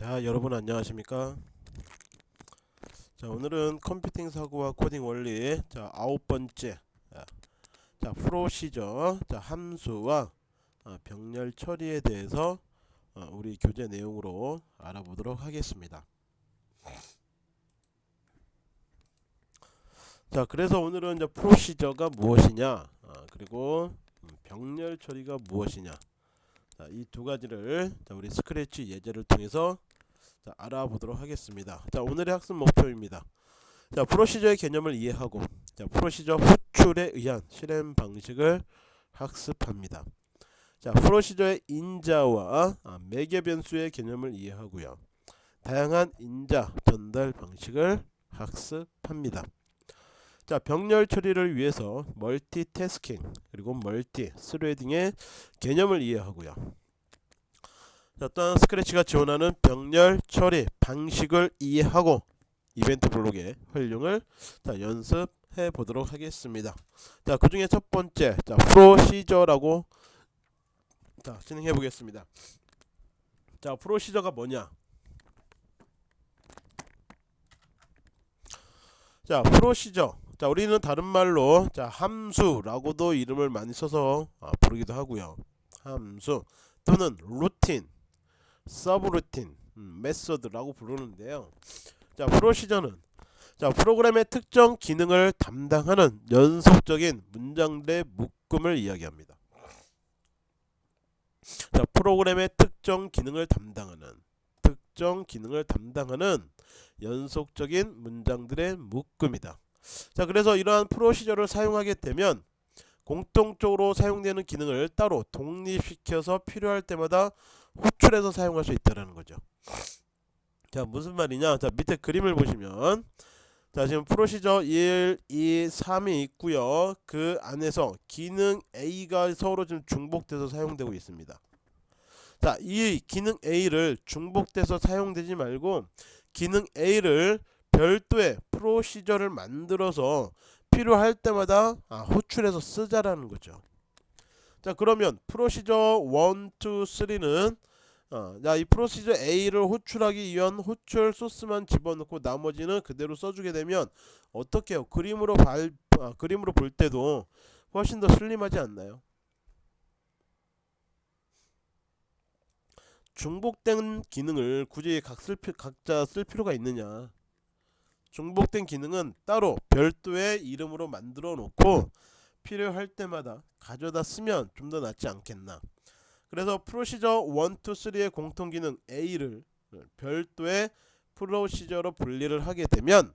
자 여러분 안녕하십니까? 자 오늘은 컴퓨팅 사고와 코딩 원리 자 아홉 번째 자 프로시저 자 함수와 어, 병렬 처리에 대해서 어, 우리 교재 내용으로 알아보도록 하겠습니다. 자 그래서 오늘은 이제 프로시저가 무엇이냐? 어, 그리고 음, 병렬 처리가 무엇이냐? 이 두 가지를 자, 우리 스크래치 예제를 통해서 자, 알아보도록 하겠습니다. 자, 오늘의 학습 목표입니다. 자, procedure의 개념을 이해하고 자, procedure 호출에 의한 실행 방식을 학습합니다. 자, procedure의 인자와 아, 매개 변수의 개념을 이해하고요. 다양한 인자 전달 방식을 학습합니다. 자, 병렬 처리를 위해서 멀티태스킹 그리고 multithreading의 개념을 이해하고요. 자, 또한 Scratch가 지원하는 병렬 처리 방식을 이해하고 이벤트 블록의 활용을 자, 연습해 보도록 하겠습니다. 자, 그 중에 첫 번째, 자, procedure라고 자, 진행해 보겠습니다. 자, procedure가 뭐냐? 자, procedure. 자, 우리는 다른 말로 자, 함수라고도 이름을 많이 써서 아, 부르기도 하고요. 함수 또는 루틴 서브루틴 음, method라고 부르는데요. 자 procedure는 자 프로그램의 특정 기능을 담당하는 연속적인 문장들의 묶음을 이야기합니다. 자 프로그램의 특정 기능을 담당하는 특정 기능을 담당하는 연속적인 문장들의 묶음이다. 자 그래서 이러한 프로시저를 사용하게 되면 공통적으로 사용되는 기능을 따로 독립시켜서 필요할 때마다 호출해서 사용할 수 있다는 거죠. 자 무슨 말이냐? 자 밑에 그림을 보시면 자 지금 프로시저 1, 2, 3이 있고요. 그 안에서 기능 A가 서로 지금 중복돼서 사용되고 있습니다. 자 이 기능 A를 중복돼서 사용되지 말고 기능 A를 별도의 프로시저를 만들어서 필요할 때마다 아, 호출해서 쓰자라는 거죠. 자 그러면 프로시저 1, 2, 3는 어, 이 프로시저 A를 호출하기 위한 호출 소스만 집어넣고 나머지는 그대로 써주게 되면 어떻게 해요? 그림으로 발, 아, 그림으로 볼 때도 훨씬 더 슬림하지 않나요? 중복된 기능을 굳이 각 쓸, 각자 쓸 필요가 있느냐 중복된 기능은 따로 별도의 이름으로 만들어 놓고 필요할 때마다 가져다 쓰면 좀 더 낫지 않겠나 그래서 프로시저 1, 2, 3의 공통기능 A를 별도의 프로시저로 분리를 하게 되면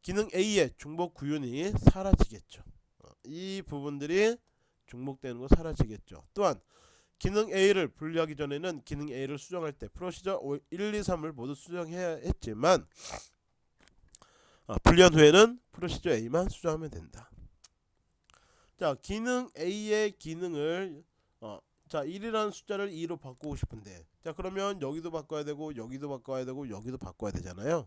기능 A의 중복 구윤이 사라지겠죠. 어, 이 부분들이 중복되는 거 사라지겠죠. 또한 기능 A를 분리하기 전에는 기능 A를 수정할 때 프로시저 1, 2, 3을 모두 수정해야 했지만 어, 분리한 후에는 프로시저 A만 수정하면 된다. 자 기능 A의 기능을 어, 자 1이라는 숫자를 2로 바꾸고 싶은데. 자 그러면 여기도 바꿔야 되고 여기도 바꿔야 되고 여기도 바꿔야 되잖아요.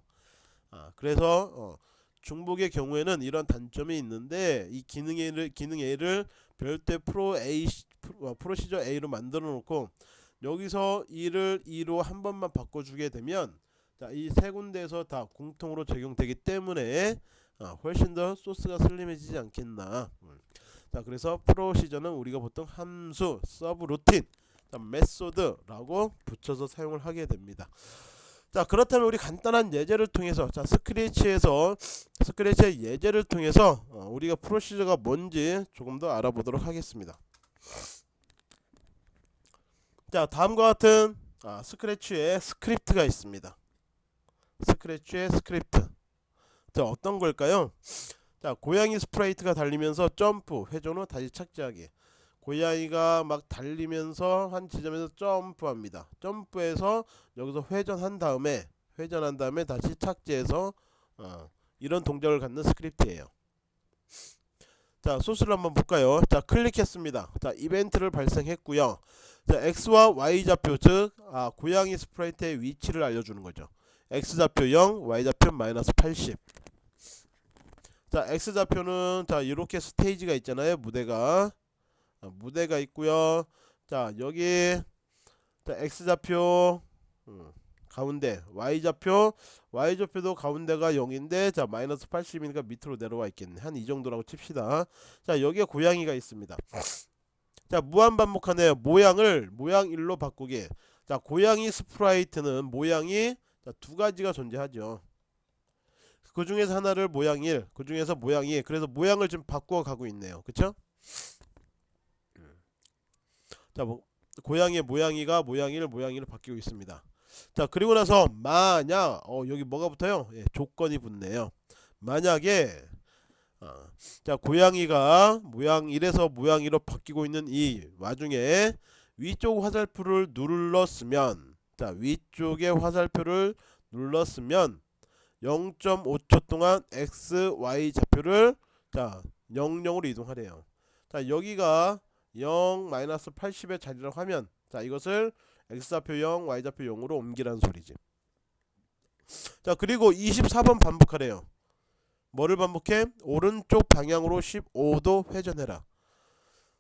아 그래서 어, 중복의 경우에는 이런 단점이 있는데 이 기능 A를 기능 A를 별도의 프로 A 어, procedure A로 만들어 놓고 여기서 2를 2로 한 번만 바꿔주게 되면 자 이 세 군데에서 다 공통으로 적용되기 때문에 아, 훨씬 더 소스가 슬림해지지 않겠나. 음. 자 그래서 procedure는 우리가 보통 함수, 서브루틴, method라고 붙여서 사용을 하게 됩니다. 자 그렇다면 우리 간단한 예제를 통해서 자 Scratch에서 Scratch의 예제를 통해서 어, 우리가 procedure가 뭔지 조금 더 알아보도록 하겠습니다. 자 다음과 같은 아, Scratch에 script가 있습니다. Scratch의 script. 자 어떤 걸까요? 자 고양이 sprite가 달리면서 점프 회전 후 다시 착지하기. 고양이가 막 달리면서 한 지점에서 점프합니다. 점프해서 여기서 회전한 다음에 회전한 다음에 다시 착지해서 어, 이런 동작을 갖는 스크립트예요. 자 소스를 한번 볼까요? 자 클릭했습니다. 자 이벤트를 발생했고요. 자 x와 y좌표 즉 아, 고양이 sprite의 위치를 알려주는 거죠. X좌표 0 y좌표 마이너스 80 자 x좌표는 자 이렇게 스테이지가 있잖아요 무대가. 아, 무대가 있고요. 자 여기 자 x좌표 음, 가운데 y좌표. Y좌표도 가운데가 0인데 자 마이너스 80이니까 밑으로 내려와 있겠네. 한 이 정도라고 칩시다. 자 여기에 고양이가 있습니다. 자 무한 반복하네요. 모양을 모양 1로 바꾸게. 자 고양이 sprite는 모양이 자, 두 가지가 존재하죠 그 중에서 하나를 모양 1, 그 중에서 모양 2. 그래서 모양을 좀 바꾸어 가고 있네요. 그쵸? 자, 뭐, 고양이의 모양이가 모양 1, 모양 2를 바뀌고 있습니다. 자, 그리고 나서 만약 어, 여기 뭐가 붙어요? 예, 조건이 붙네요. 만약에 어, 자, 고양이가 모양 1에서 모양 2로 바뀌고 있는 이 와중에 위쪽 화살표를 눌렀으면 자, 위쪽의 화살표를 눌렀으면 0.5초 동안 x, y 좌표를 자 00으로 이동하래요. 자 여기가 0 마이너스 80의 자리라고 하면 자 이것을 x 좌표 0, y 좌표 0으로 옮기라는 소리지. 자 그리고 24번 반복하래요. 뭐를 반복해? 오른쪽 방향으로 15도 회전해라.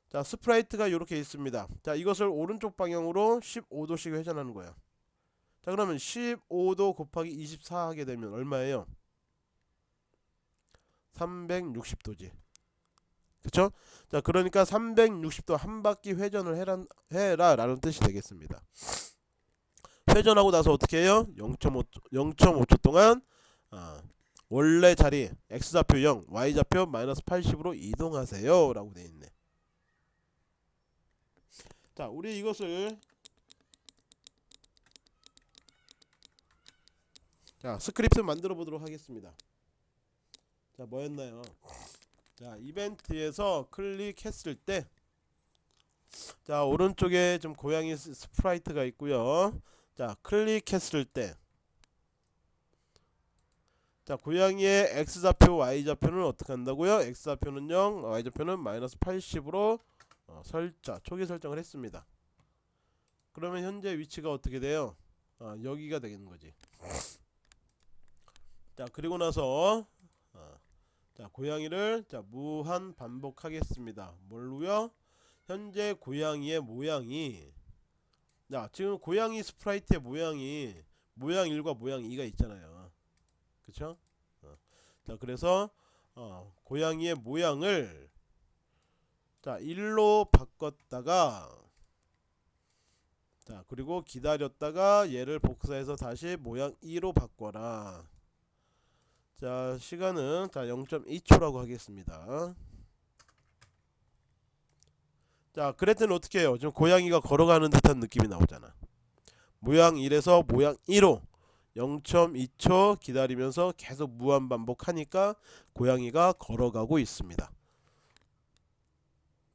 자 sprite가 이렇게 있습니다. 자 이것을 오른쪽 방향으로 15도씩 회전하는 거야. 자 그러면 15도 곱하기 24 하게 되면 얼마예요? 360도지 그쵸? 자 그러니까 360도 한 바퀴 회전을 해라, 해라 라는 뜻이 되겠습니다 회전하고 나서 어떻게 해요? 0.5, 0.5초 동안 아, 원래 자리 x좌표 0 y좌표 마이너스 80으로 이동하세요 라고 되어있네 자 우리 이것을 자 스크립트 만들어 보도록 하겠습니다. 자 뭐였나요? 자 이벤트에서 클릭했을 때 자 오른쪽에 좀 고양이 s- sprite가 있고요. 자 클릭했을 때 자 고양이의 x좌표 y좌표는 어떻게 한다고요? X좌표는 0 y좌표는 마이너스 80으로 어, 설자 초기 설정을 했습니다. 그러면 현재 위치가 어떻게 돼요? 아, 여기가 되겠는 거지 자 그리고 나서 어, 자 고양이를 자 무한 반복하겠습니다. 뭘로요? 현재 고양이의 모양이 자 지금 고양이 스프라이트의 모양이 모양 1과 모양 2가 있잖아요. 그쵸? 어, 자 그래서 어, 고양이의 모양을 자 1로 바꿨다가 자 그리고 기다렸다가 얘를 복사해서 다시 모양 2로 바꿔라 자 시간은 자 0.2초라고 하겠습니다. 자 그랬더니 어떻게 해요? 지금 고양이가 걸어가는 듯한 느낌이 나오잖아. 모양 1에서 모양 2로 0.2초 기다리면서 계속 무한 반복하니까 고양이가 걸어가고 있습니다.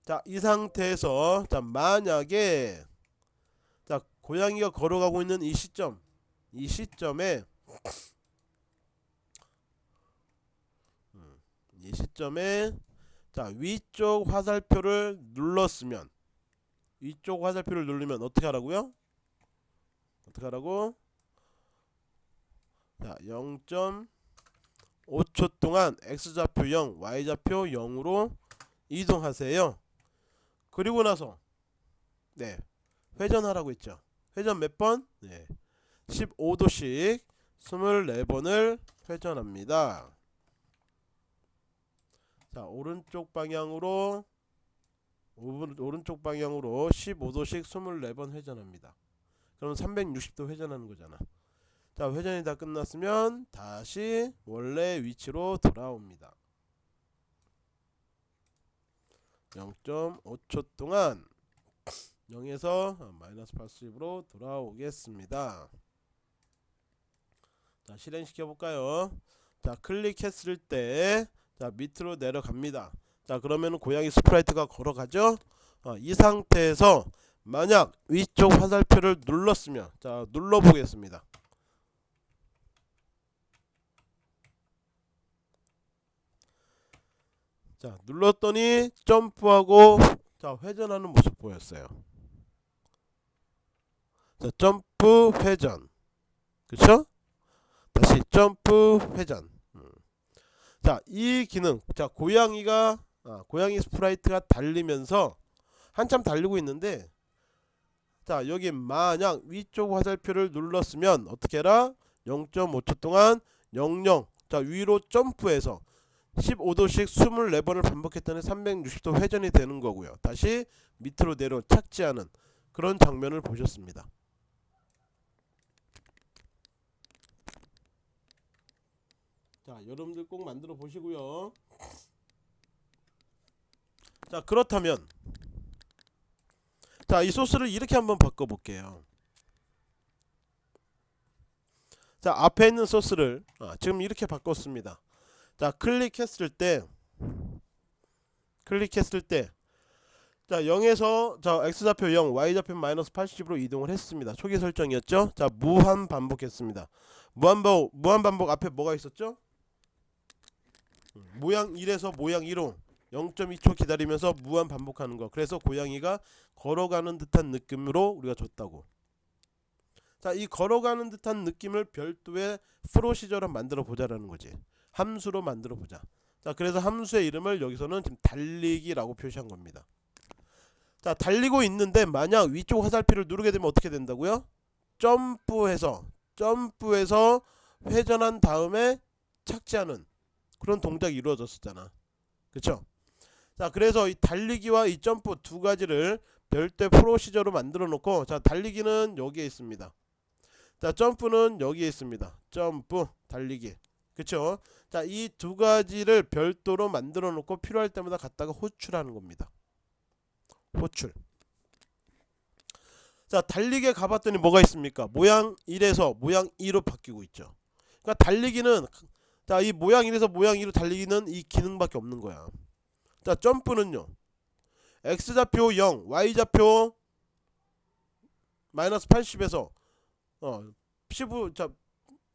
자 이 상태에서 자 만약에 자 고양이가 걸어가고 있는 이 시점 이 시점에 이 시점에 자 위쪽 화살표를 눌렀으면 위쪽 화살표를 누르면 어떻게 하라고요? 어떻게 하라고? 자 0.5초 동안 x좌표 0 y좌표 0으로 이동하세요 그리고 나서 네 회전하라고 했죠 회전 몇 번? 네 15도씩 24번을 회전합니다 자 오른쪽 방향으로 오른, 오른쪽 방향으로 15도씩 24번 회전합니다. 그럼 360도 회전하는 거잖아. 자 회전이 다 끝났으면 다시 원래 위치로 돌아옵니다. 0.5초 동안 0에서 마이너스 80으로 돌아오겠습니다. 자 실행시켜 볼까요? 자 클릭했을 때 자 밑으로 내려갑니다. 자 그러면 고양이 sprite가 걸어가죠? 어, 이 상태에서 만약 위쪽 화살표를 눌렀으면 자 눌러 보겠습니다. 자 눌렀더니 점프하고 자 회전하는 모습 보였어요. 자 점프 회전. 그쵸? 다시 점프 회전. 음. 자 이 기능 자 고양이가 아, 고양이 sprite가 달리면서 한참 달리고 있는데 자 여기 만약 위쪽 화살표를 눌렀으면 어떻게 해라 0.5초 동안 00. 자 위로 점프해서 15도씩 24번을 반복했더니 360도 회전이 되는 거고요. 다시 밑으로 내려 착지하는 그런 장면을 보셨습니다. 자 여러분들 꼭 만들어 보시고요. 자 그렇다면 자 이 소스를 이렇게 한번 바꿔 볼게요. 자 앞에 있는 소스를 아, 지금 이렇게 바꿨습니다. 자 클릭했을 때 클릭했을 때 자 0에서 자 x좌표 0 y좌표 마이너스 80으로 이동을 했습니다 초기 설정이었죠 자 무한 반복했습니다 무한 반복 무한 반복 앞에 뭐가 있었죠 모양 1에서 모양 2로 0.2초 기다리면서 무한 반복하는 거. 그래서 고양이가 걸어가는 듯한 느낌으로 우리가 줬다고. 자 이 걸어가는 듯한 느낌을 별도의 프로시저로 만들어 보자라는 거지. 함수로 만들어 보자. 자 그래서 함수의 이름을 여기서는 지금 달리기라고 표시한 겁니다. 자 달리고 있는데 만약 위쪽 화살표를 누르게 되면 어떻게 된다고요? 점프해서 점프해서 회전한 다음에 착지하는 그런 동작이 이루어졌었잖아. 그쵸? 자 그래서 이 달리기와 이 점프 두 가지를 별도의 프로시저로 만들어 놓고 자 달리기는 여기에 있습니다. 자 점프는 여기에 있습니다. 점프 달리기. 그쵸? 자이 두 가지를 별도로 만들어 놓고 필요할 때마다 갖다가 호출하는 겁니다. 호출. 자 달리기에 가봤더니 뭐가 있습니까? 모양 1에서 모양 2로 바뀌고 있죠. 그러니까 달리기는 자 이 모양 1에서 모양 2로 달리기는 이 기능밖에 없는 거야. 자 점프는요. x좌표 0 y좌표 마이너스 80에서 어 15, 자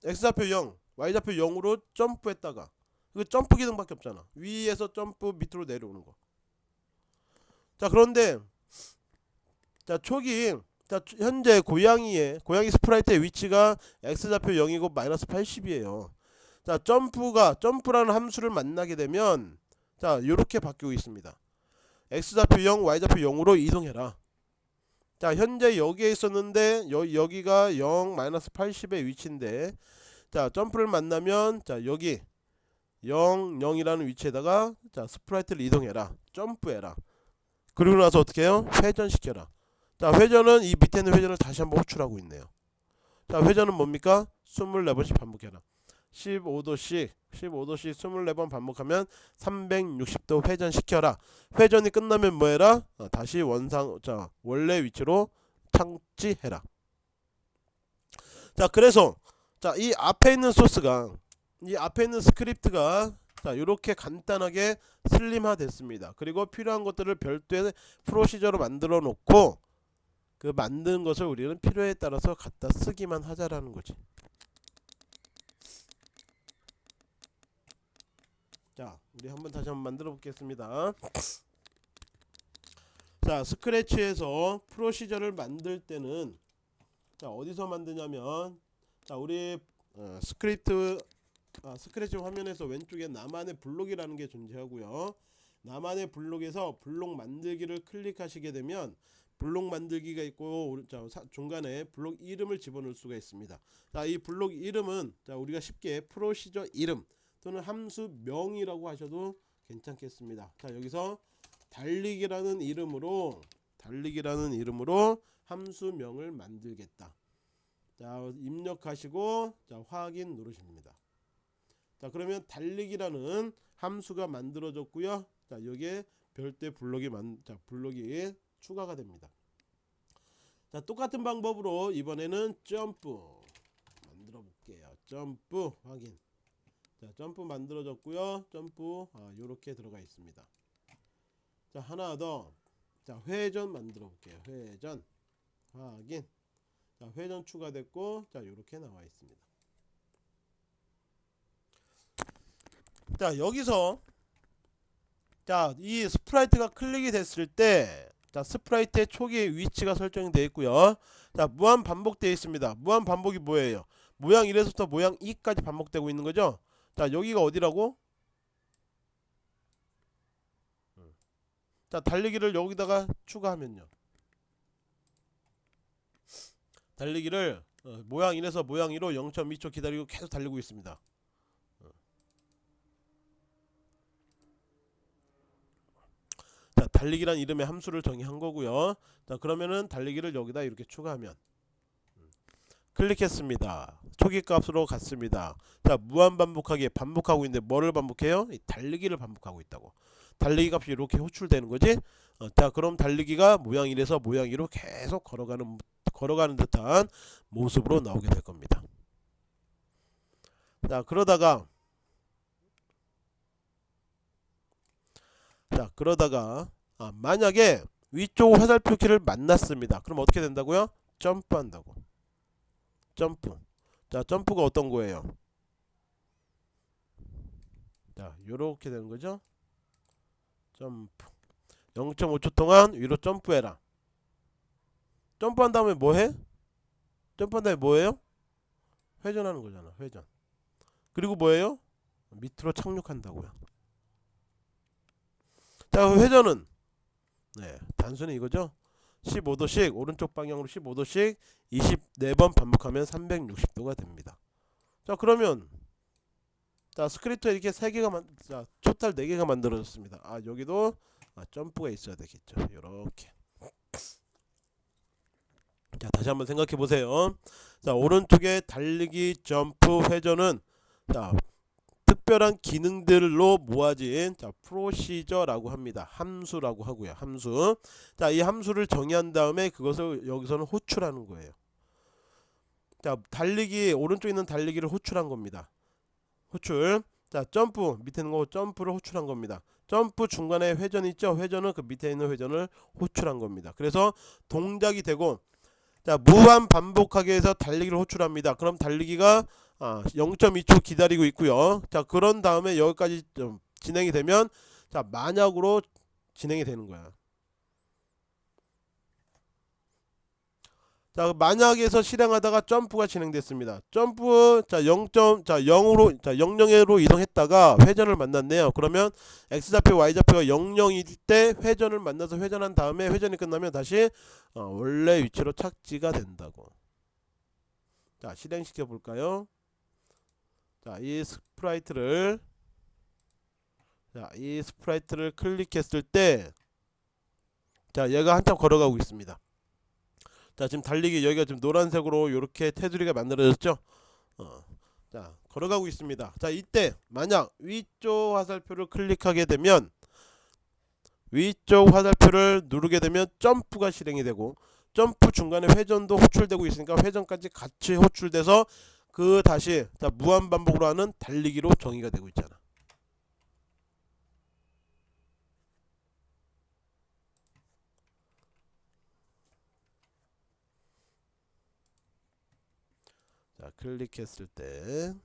x좌표 0 y좌표 0으로 점프했다가 그 점프 기능밖에 없잖아. 위에서 점프 밑으로 내려오는 거 자 그런데 자 초기 자 현재 고양이의 고양이 sprite의 위치가 x좌표 0이고 마이너스 80이에요 자 점프가 점프라는 함수를 만나게 되면 자 요렇게 바뀌고 있습니다. X좌표 0 y좌표 0으로 이동해라. 자 현재 여기에 있었는데 여, 여기가 0 마이너스 80의 위치인데 자 점프를 만나면 자 여기 0 0이라는 위치에다가 자 sprite를 이동해라. 점프해라. 그리고 나서 어떻게 해요? 회전시켜라. 자 회전은 이 밑에 있는 회전을 다시 한번 호출하고 있네요. 자 회전은 뭡니까? 24번씩 반복해라 15도씩 15도씩 24번 반복하면 360도 회전시켜라. 회전이 끝나면 뭐해라? 어, 다시 원상 자 원래 위치로 착지해라. 자 그래서 자 이 앞에 있는 소스가 이 앞에 있는 스크립트가 자 이렇게 간단하게 슬림화 됐습니다. 그리고 필요한 것들을 별도의 procedure로 만들어 놓고 그 만든 것을 우리는 필요에 따라서 갖다 쓰기만 하자라는 거지 자 우리 한번 다시 한번 만들어 보겠습니다. 자 스크래치에서 procedure를 만들 때는 자 어디서 만드냐면 자 우리 어, 스크립트 아, 스크래치 화면에서 왼쪽에 나만의 블록이라는 게 존재하고요. 나만의 블록에서 블록 만들기를 클릭하시게 되면 블록 만들기가 있고 자, 중간에 블록 이름을 집어넣을 수가 있습니다. 자 이 블록 이름은 자 우리가 쉽게 procedure 이름 또는 함수 명이라고 하셔도 괜찮겠습니다. 자 여기서 달리기라는 이름으로 달리기라는 이름으로 함수명을 만들겠다. 자 입력하시고 자 확인 누르십니다. 자 그러면 달리기라는 함수가 만들어졌고요. 자 여기에 별도의 블록이 만, 자 블록이 추가가 됩니다. 자 똑같은 방법으로 이번에는 점프 만들어 볼게요. 점프 확인. 자 점프 만들어졌고요. 점프 아, 요렇게 들어가 있습니다. 자 하나 더자 회전 만들어 볼게요. 회전. 확인. 자 회전 추가됐고 자 요렇게 나와 있습니다. 자 여기서 자 이 sprite가 클릭이 됐을 때 자 sprite의 초기 위치가 설정이 되어 있고요. 자 무한 반복되어 있습니다. 무한 반복이 뭐예요? 모양 1에서부터 모양 2까지 반복되고 있는 거죠 자 여기가 어디라고? 자 달리기를 여기다가 추가하면요 달리기를 어, 모양 1에서 모양 2로 0.2초 기다리고 계속 달리고 있습니다. 어. 자, 달리기란 이름의 함수를 정의한 거고요. 자, 그러면은 달리기를 여기다 이렇게 추가하면 음. 클릭했습니다. 초기 값으로 갔습니다. 자, 무한 반복하기 반복하고 있는데 뭐를 반복해요? 이 달리기를 반복하고 있다고. 달리기 값이 이렇게 호출되는 거지. 어, 자, 그럼 달리기가 모양 1에서 모양 2로 계속 걸어가는 걸어가는 듯한 모습으로 나오게 될 겁니다. 자, 그러다가 자, 그러다가 아, 만약에 위쪽 화살표 키를 만났습니다. 그럼 어떻게 된다고요? 점프한다고. 점프. 자, 점프가 어떤 거예요? 자, 요렇게 되는 거죠? 점프. 0.5초 동안 위로 점프해라. 점프한 다음에 뭐 해? 점프한 다음에 뭐예요? 회전하는 거잖아. 회전. 그리고 뭐예요? 밑으로 착륙한다고요. 자, 회전은 네, 단순히 이거죠. 15도씩 오른쪽 방향으로 15도씩 24번 반복하면 360도가 됩니다. 자, 그러면 자, 스크립트 이렇게 세 개가 만 자, total 네 개가 만들어졌습니다. 아, 여기도 아, 점프가 있어야 되겠죠. 이렇게. 자, 다시 한번 생각해 보세요. 자, 오른쪽에 달리기, 점프, 회전은 자, 특별한 기능들로 모아진 자, 프로시저라고 합니다. 함수라고 하고요. 함수. 자, 이 함수를 정의한 다음에 그것을 여기서는 호출하는 거예요. 자, 달리기 오른쪽에 있는 달리기를 호출한 겁니다. 호출. 자, 점프 밑에 있는 거 점프를 호출한 겁니다. 점프 중간에 회전 있죠? 회전은 그 밑에 있는 회전을 호출한 겁니다. 그래서 동작이 되고 자, 무한 반복하게 해서 달리기를 호출합니다. 그럼 달리기가 아, 0.2초 기다리고 있고요. 자, 그런 다음에 여기까지 좀 진행이 되면 자, 만약으로 진행이 되는 거야. 자, 만약에서 실행하다가 점프가 진행됐습니다. 점프 자, 0. 자, 0으로 자, 00으로 이동했다가 회전을 만났네요. 그러면 x 좌표 y 좌표가 00일 때 회전을 만나서 회전한 다음에 회전이 끝나면 다시 어, 원래 위치로 착지가 된다고. 자, 실행시켜 볼까요? 자, 이 sprite를 자, 이 sprite를 클릭했을 때 자, 얘가 한참 걸어가고 있습니다. 자 지금 달리기 여기가 지금 노란색으로 이렇게 테두리가 만들어졌죠 어, 자 걸어가고 있습니다 자 이때 만약 위쪽 화살표를 클릭하게 되면 위쪽 화살표를 누르게 되면 점프가 실행이 되고 점프 중간에 회전도 호출되고 있으니까 회전까지 같이 호출돼서 그 다시 자 무한 반복으로 하는 달리기로 정의가 되고 있잖아 자 클릭했을 때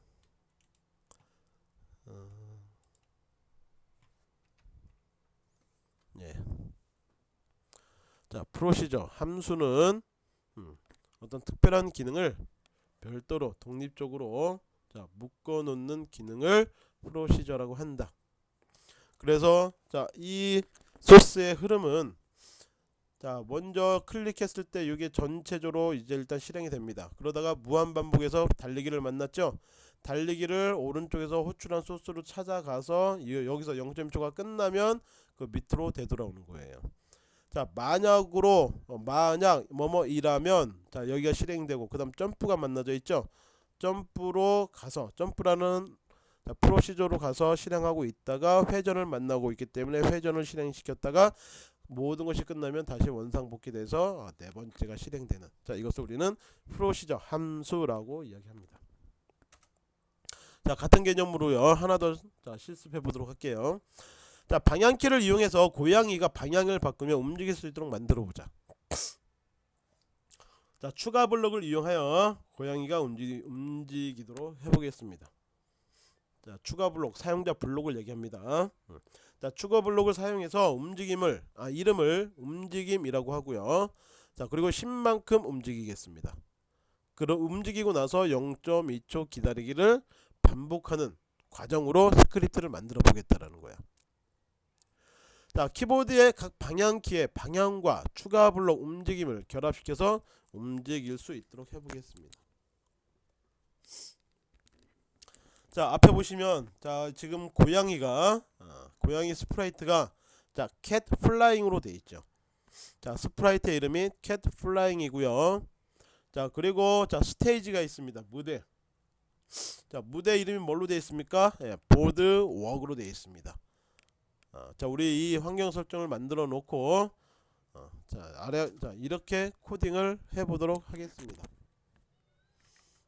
어, 예. 자 프로시저 함수는 음, 어떤 특별한 기능을 별도로 독립적으로 자 묶어 놓는 기능을 프로시저라고 한다. 그래서 자이 소스의 흐름은 자 먼저 클릭했을 때 이게 전체적으로 이제 일단 실행이 됩니다. 그러다가 무한 반복해서 달리기를 만났죠? 달리기를 오른쪽에서 호출한 소스로 찾아가서 여기서 0.1초가 끝나면 그 밑으로 되돌아오는 거예요 자 만약으로 어, 만약 뭐뭐이라면 자 여기가 실행되고 그 다음 점프가 만나져 있죠? 점프로 가서 점프라는 자, 프로시저로 가서 실행하고 있다가 회전을 만나고 있기 때문에 회전을 실행시켰다가 모든 것이 끝나면 다시 원상복귀돼서 어, 네 번째가 실행되는. 자 이것을 우리는 프로시저 함수라고 이야기합니다. 자 같은 개념으로요. 하나 더 자, 실습해 보도록 할게요 자 방향키를 이용해서 고양이가 방향을 바꾸며 움직일 수 있도록 만들어 보자. 자 추가 블록을 이용하여 고양이가 움직, 움직이도록 해보겠습니다. 자 추가 블록 사용자 블록을 얘기합니다. 자 추가 블록을 사용해서 움직임을 아 이름을 움직임이라고 하고요. 자 그리고 10만큼 움직이겠습니다. 그럼 움직이고 나서 0.2초 기다리기를 반복하는 과정으로 스크립트를 만들어 보겠다라는 거야 자 키보드의 각 방향키의 방향과 추가 블록 움직임을 결합시켜서 움직일 수 있도록 해보겠습니다. 자 앞에 보시면 자 지금 고양이가 아, 고양이 sprite가 자 Cat Flying으로 돼 있죠. 자 sprite 이름이 Cat Flying이고요. 자 그리고 자 스테이지가 있습니다. 무대. 자 무대 이름이 뭘로 되어 있습니까? 예, Boardwalk으로 되어 있습니다. 아, 자 우리 이 환경 설정을 만들어 놓고 어, 자 아래 자 이렇게 코딩을 해보도록 하겠습니다.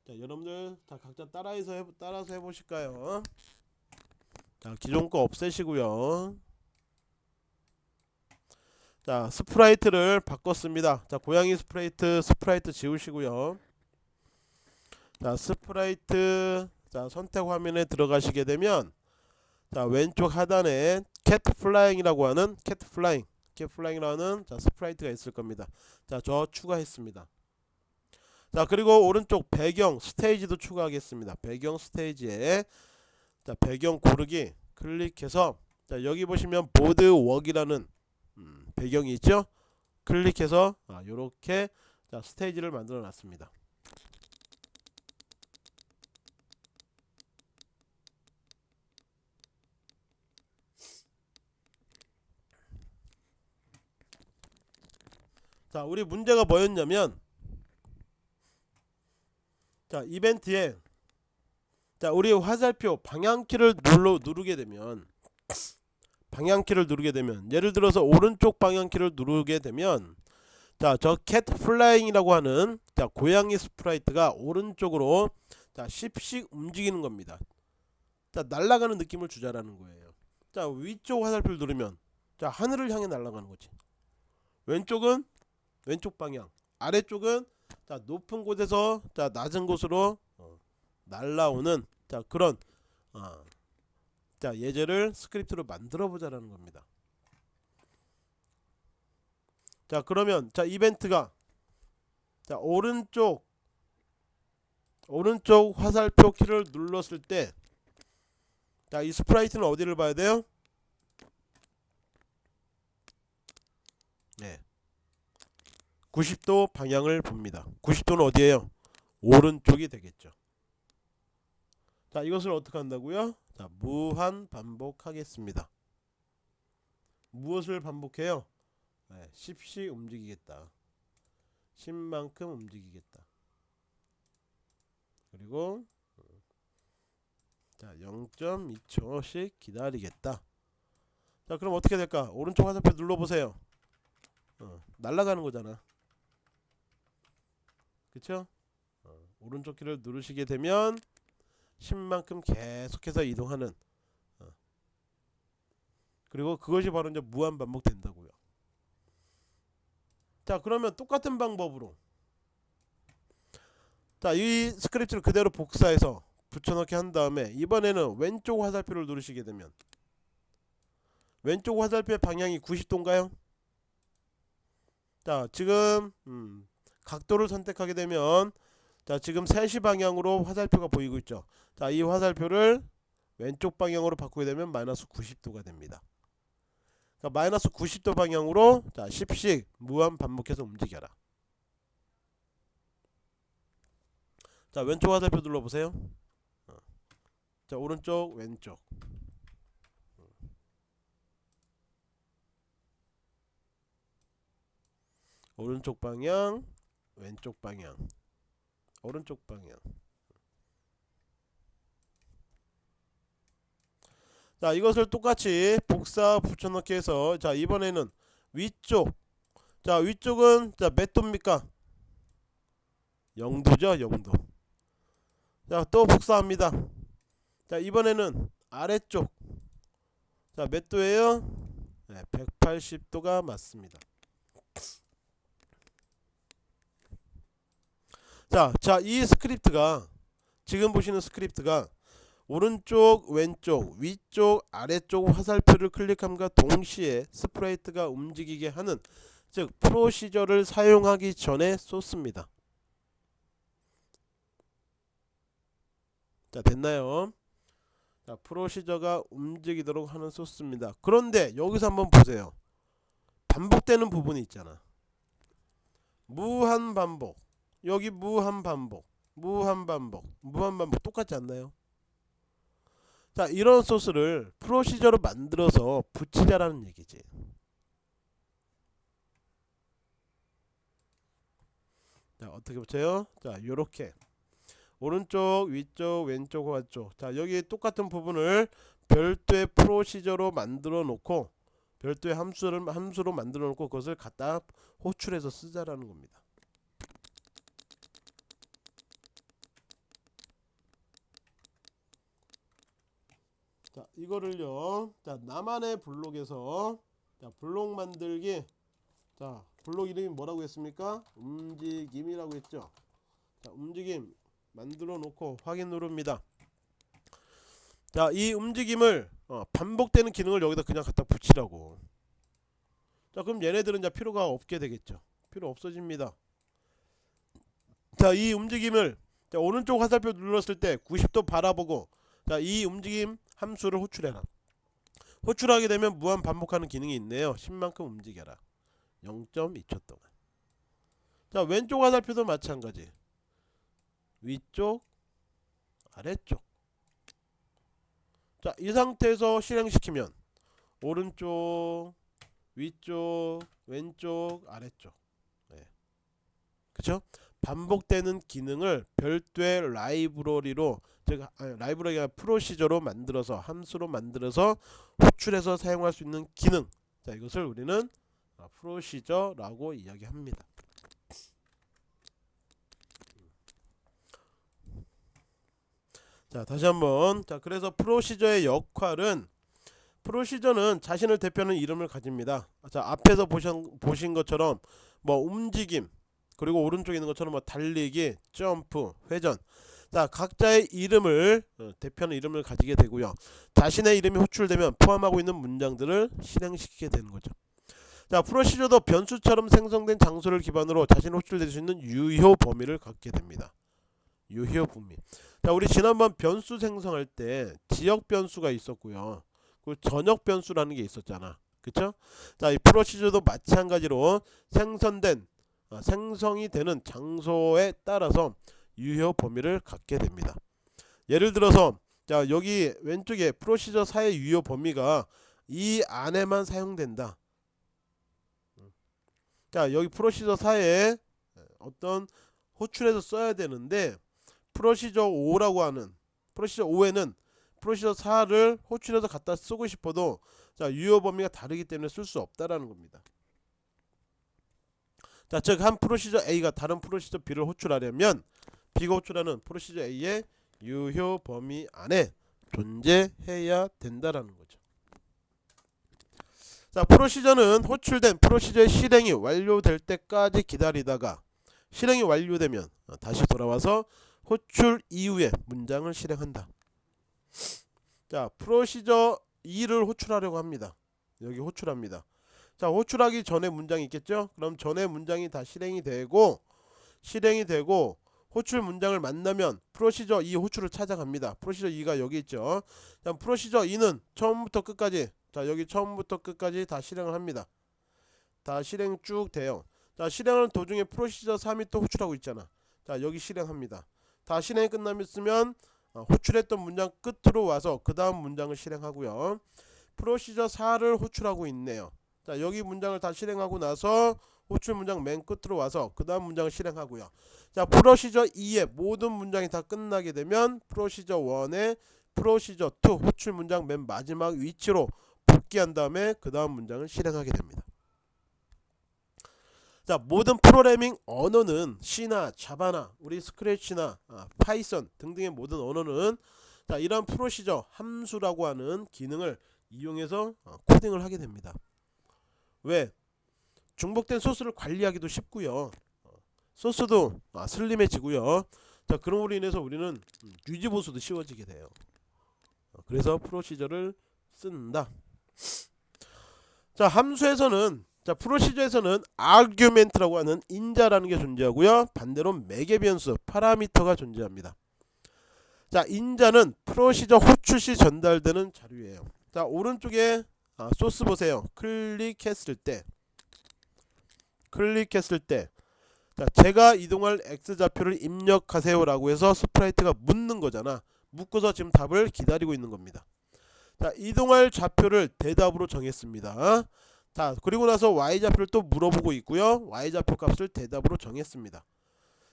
자 여러분들 다 각자 따라해서 해, 따라서 해보실까요? 자 기존 거 없애시고요. 자 sprite를 바꿨습니다. 자 고양이 sprite sprite 지우시고요. 자 sprite 자 선택 화면에 들어가시게 되면 자 왼쪽 하단에 Cat Flying이라고 하는 Cat Flying Cat Flying이라는 자 sprite가 있을 겁니다. 자 저 추가했습니다. 자 그리고 오른쪽 배경 스테이지도 추가하겠습니다. 배경 스테이지에 자 배경 고르기 클릭해서 자 여기 보시면 보드 웍이라는 음, 배경이 있죠. 클릭해서 아, 요렇게 자 스테이지를 만들어 놨습니다. 자 우리 문제가 뭐였냐면 자 이벤트에 자 우리 화살표 방향키를 눌러 누르게 되면 방향키를 누르게 되면 예를 들어서 오른쪽 방향키를 누르게 되면 자 저 Cat Flying이라고 하는 자 고양이 sprite가 오른쪽으로 자 10씩 움직이는 겁니다. 자 날아가는 느낌을 주자라는 거예요. 자 위쪽 화살표를 누르면 자 하늘을 향해 날아가는 거지. 왼쪽은 왼쪽 방향, 아래쪽은 자 높은 곳에서 자 낮은 곳으로 어, 날라오는 자 그런 어, 자 예제를 스크립트로 만들어 보자라는 겁니다. 자 그러면 자 이벤트가 자 오른쪽 오른쪽 화살표 키를 눌렀을 때 자 이 sprite는 어디를 봐야 돼요? 네. 90도 방향을 봅니다. 90도는 어디에요? 오른쪽이 되겠죠. 자 이것을 어떻게 한다고요? 자 무한 반복하겠습니다. 무엇을 반복해요? 네, 10씩 움직이겠다. 10만큼 움직이겠다. 그리고 자 0.2초씩 기다리겠다. 자 그럼 어떻게 될까? 오른쪽 화살표 눌러보세요. 어, 날아가는 거잖아. 그쵸? 어, 오른쪽 키를 누르시게 되면 10만큼 계속해서 이동하는 어. 그리고 그것이 바로 이제 무한 반복된다고요. 자 그러면 똑같은 방법으로 자 이 스크립트를 그대로 복사해서 붙여넣기 한 다음에 이번에는 왼쪽 화살표를 누르시게 되면 왼쪽 화살표의 방향이 90도인가요? 자 지금 음, 각도를 선택하게 되면 자 지금 3시 방향으로 화살표가 보이고 있죠. 자 이 화살표를 왼쪽 방향으로 바꾸게 되면 마이너스 90도가 됩니다. 그러니까 마이너스 90도 방향으로 자 10씩 무한 반복해서 움직여라. 자 왼쪽 화살표 눌러보세요. 어. 자 오른쪽 왼쪽. 오른쪽 방향 왼쪽 방향. 오른쪽 방향. 자 이것을 똑같이 복사 붙여넣기 해서 자 이번에는 위쪽. 자 위쪽은 자 몇 도입니까? 0도죠 0도 자 또 복사합니다. 자 이번에는 아래쪽. 자 몇 도예요? 네, 180도가 맞습니다 자, 자, 이 스크립트가 지금 보시는 스크립트가 오른쪽, 왼쪽, 위쪽, 아래쪽 화살표를 클릭함과 동시에 sprite가 움직이게 하는 즉 프로시저를 사용하기 전에 쏟습니다. 자, 됐나요? 자, 프로시저가 움직이도록 하는 소스입니다. 그런데 여기서 한번 보세요. 반복되는 부분이 있잖아. 무한 반복 여기 무한 반복 무한 반복 무한 반복 똑같지 않나요? 자 이런 소스를 프로시저로 만들어서 붙이자라는 얘기지 자 어떻게 붙여요? 자 요렇게 오른쪽 위쪽 왼쪽 오른쪽 자 여기 똑같은 부분을 별도의 프로시저로 만들어 놓고 별도의 함수를 함수로 만들어 놓고 그것을 갖다 호출해서 쓰자라는 겁니다. 자 이거를요. 자 나만의 블록에서 자 블록 만들기. 자 블록 이름이 뭐라고 했습니까? 움직임이라고 했죠. 자 움직임 만들어 놓고 확인 누릅니다. 자 이 움직임을 어, 반복되는 기능을 여기다 그냥 갖다 붙이라고. 자 그럼 얘네들은 이제 필요가 없게 되겠죠. 필요 없어집니다. 자 이 움직임을 자, 오른쪽 화살표 눌렀을 때 90도 바라보고 자 이 움직임 함수를 호출해라. 호출하게 되면 무한 반복하는 기능이 있네요. 10만큼 움직여라. 0.2초 동안. 자 왼쪽 화살표도 마찬가지. 위쪽 아래쪽. 자 이 상태에서 실행시키면 오른쪽 위쪽 왼쪽 아래쪽. 네. 그쵸? 반복되는 기능을 별도의 라이브러리로 즉 라이브러리가 프로시저로 만들어서 함수로 만들어서 호출해서 사용할 수 있는 기능. 자 이것을 우리는 프로시저라고 이야기합니다. 자 다시 한번. 자 그래서 프로시저의 역할은 프로시저는 자신을 대표하는 이름을 가집니다. 자 앞에서 보신, 보신 것처럼 뭐 움직임 그리고 오른쪽에 있는 것처럼 뭐 달리기 점프 회전 자 각자의 이름을 어, 대표하는 이름을 가지게 되고요. 자신의 이름이 호출되면 포함하고 있는 문장들을 실행시키게 되는 거죠. 자 프로시저도 변수처럼 생성된 장소를 기반으로 자신이 호출될 수 있는 유효 범위를 갖게 됩니다. 유효 범위. 자 우리 지난번 변수 생성할 때 지역 변수가 있었고요. 그 전역 변수라는 게 있었잖아. 그쵸? 자 이 프로시저도 마찬가지로 생성된 어, 생성이 되는 장소에 따라서 유효 범위를 갖게 됩니다 예를 들어서 자 여기 왼쪽에 프로시저 사의 유효 범위가 이 안에만 사용된다 자 여기 프로시저 사에 어떤 호출해서 써야 되는데 프로시저 5라고 하는 프로시저 5에는 프로시저 4를 호출해서 갖다 쓰고 싶어도 자 유효 범위가 다르기 때문에 쓸 수 없다라는 겁니다. 자, 즉 한 프로시저 A가 다른 프로시저 B를 호출하려면 B가 호출하는 프로시저 A의 유효 범위 안에 존재해야 된다라는 거죠. 자, 프로시저는 호출된 프로시저의 실행이 완료될 때까지 기다리다가 실행이 완료되면 다시 돌아와서 호출 이후에 문장을 실행한다. 자, 프로시저 2를 호출하려고 합니다. 여기 호출합니다. 자, 호출하기 전에 문장이 있겠죠? 그럼 전에 문장이 다 실행이 되고 실행이 되고 호출 문장을 만나면 프로시저 2 호출을 찾아갑니다. 프로시저 2가 여기 있죠. 자, 프로시저 2는 처음부터 끝까지 자, 여기 처음부터 끝까지 다 실행을 합니다. 다 실행 쭉 돼요. 자, 실행하는 도중에 프로시저 3이 또 호출하고 있잖아. 자, 여기 실행합니다. 다 실행이 끝나면 어, 호출했던 문장 끝으로 와서 그 다음 문장을 실행하고요. 프로시저 4를 호출하고 있네요. 자 여기 문장을 다 실행하고 나서 호출 문장 맨 끝으로 와서 그 다음 문장을 실행하고요. 자 프로시저 2의 모든 문장이 다 끝나게 되면 프로시저 1의 프로시저 2 호출 문장 맨 마지막 위치로 복귀한 다음에 그 다음 문장을 실행하게 됩니다. 자 모든 프로그래밍 언어는 C나 자바나 우리 스크래치나 아, 파이썬 등등의 모든 언어는 자 이러한 프로시저 함수라고 하는 기능을 이용해서 어, 코딩을 하게 됩니다. 왜? 중복된 소스를 관리하기도 쉽고요. 어, 소스도 아, 슬림해지고요. 자 그럼으로 인해서 우리는 유지 보수도 쉬워지게 돼요. 어, 그래서 프로시저를 쓴다. 자 함수에서는 자 프로시저에서는 아규멘트라고 하는 인자라는 게 존재하고요. 반대로 매개 변수 파라미터가 존재합니다. 자 인자는 프로시저 호출 시 전달되는 자료예요. 자 오른쪽에 아, 소스 보세요. 클릭했을 때 클릭했을 때 자, 제가 이동할 x 좌표를 입력하세요 라고 해서 sprite가 묻는 거잖아. 묻고서 지금 답을 기다리고 있는 겁니다. 자, 이동할 좌표를 대답으로 정했습니다. 자, 그리고 나서 y 좌표를 또 물어보고 있고요. y 좌표 값을 대답으로 정했습니다.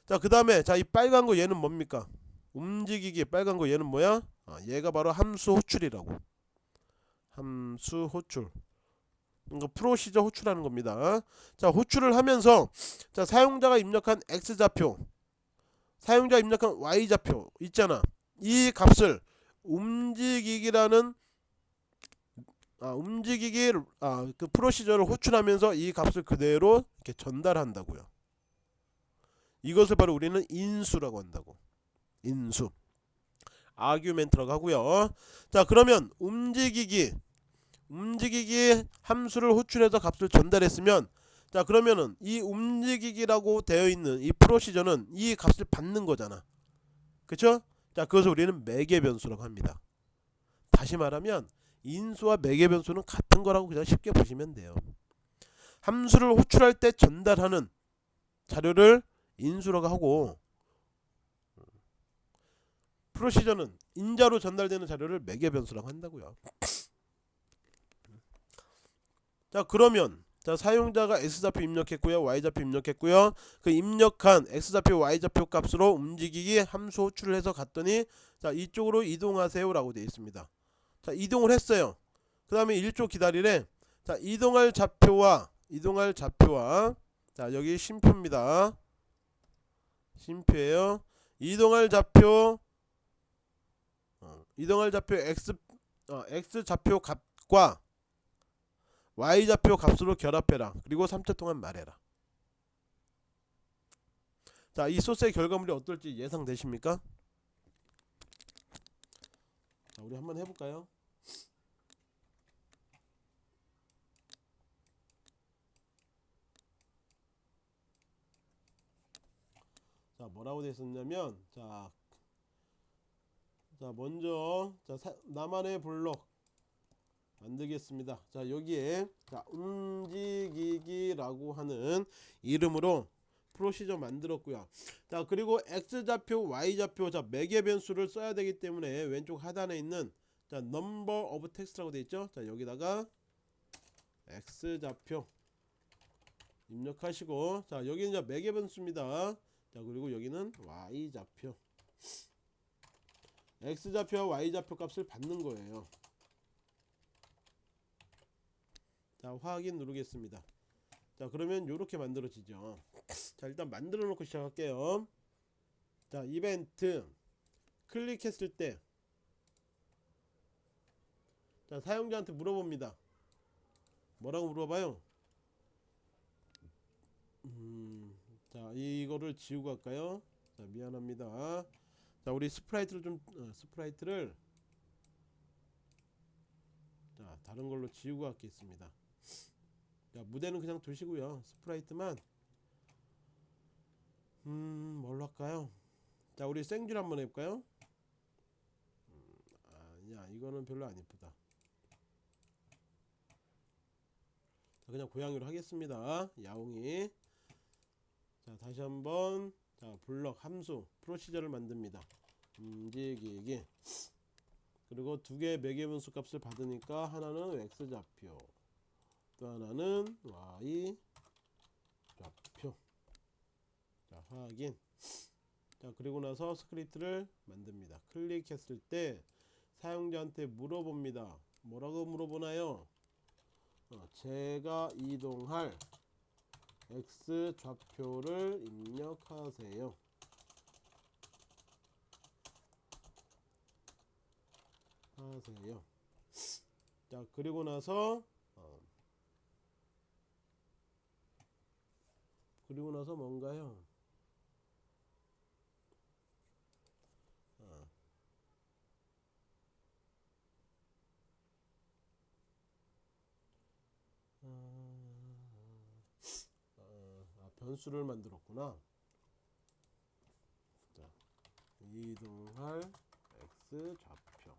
자, 그 다음에 자, 이 빨간 거 얘는 뭡니까? 움직이기 빨간 거 얘는 뭐야? 아, 얘가 바로 함수 호출이라고. 함수 호출. 이거 프로 시저 호출하는 겁니다. 자, 호출을 하면서 자, 사용자가 입력한 x 좌표, 사용자 입력한 y 좌표 있잖아. 이 값을 움직이기라는 아, 움직이기 아, 그 프로시저를 호출하면서 이 값을 그대로 이렇게 전달한다고요. 이것을 바로 우리는 인수라고 한다고. 인수. 아규멘트라고 하고요. 자, 그러면 움직이기 움직이기 함수를 호출해서 값을 전달했으면 자, 그러면은 이 움직이기라고 되어 있는 이 프로시저는 이 값을 받는 거잖아. 그쵸? 자, 그것을 우리는 매개 변수라고 합니다. 다시 말하면 인수와 매개 변수는 같은 거라고 그냥 쉽게 보시면 돼요. 함수를 호출할 때 전달하는 자료를 인수라고 하고 프로시저는 인자로 전달되는 자료를 매개 변수라고 한다고요. 자 그러면 자 사용자가 x좌표 입력했고요 y좌표 입력했고요. 그 입력한 x좌표 y좌표 값으로 움직이기 함수 호출을 해서 갔더니 자 이쪽으로 이동하세요 라고 되어 있습니다. 자 이동을 했어요. 그 다음에 1초 기다리래. 자 이동할 좌표와 이동할 좌표와 자 여기 쉼표입니다. 쉼표에요. 이동할 좌표 어, 이동할 좌표 x 어, x 좌표 값과 y 좌표 값으로 결합해라. 그리고 3초 동안 말해라. 자, 이 소스의 결과물이 어떨지 예상되십니까? 자, 우리 한번 해볼까요? 자, 뭐라고 되어 있었냐면, 자, 자 먼저 자 사, 나만의 블록 만들겠습니다. 자 여기에 자 움직이기라고 하는 이름으로 프로시저 만들었고요. 자 그리고 x 좌표, y 좌표 자 매개 변수를 써야 되기 때문에 왼쪽 하단에 있는 자 number of text라고 되어 있죠. 자 여기다가 x 좌표 입력하시고 자 여기는 이제 매개 변수입니다. 자 그리고 여기는 y 좌표 x 좌표와 y 좌표 값을 받는 거예요. 자 확인 누르겠습니다. 자 그러면 이렇게 만들어지죠. 자 일단 만들어 놓고 시작할게요. 자 이벤트 클릭했을 때 자, 사용자한테 물어봅니다. 뭐라고 물어봐요? 음, 자 이거를 지우고 갈까요? 자 미안합니다. 자 우리 sprite를 좀 어, sprite를 자 다른 걸로 지우고 갈겠습니다 자 무대는 그냥 두시고요. sprite만. 음 뭘로 할까요? 자 우리 생쥐를 한번 해볼까요? 음, 아니야 이거는 별로 안 이쁘다. 자 그냥 고양이로 하겠습니다. 야옹이. 자 다시 한번. 자 블럭 함수 프로시저를 만듭니다. 움직이기. 그리고 두 개의 매개분수 값을 받으니까 하나는 x좌표 또 하나는 y 좌표. 자 확인. 자 그리고 나서 스크립트를 만듭니다. 클릭했을 때 사용자한테 물어봅니다. 뭐라고 물어보나요? 어, 제가 이동할 x 좌표를 입력하세요. 하세요. 자 그리고 나서 그리고 나서 뭔가요? 아. 아, 아, 변수를 만들었구나. 자, 이동할 x 좌표.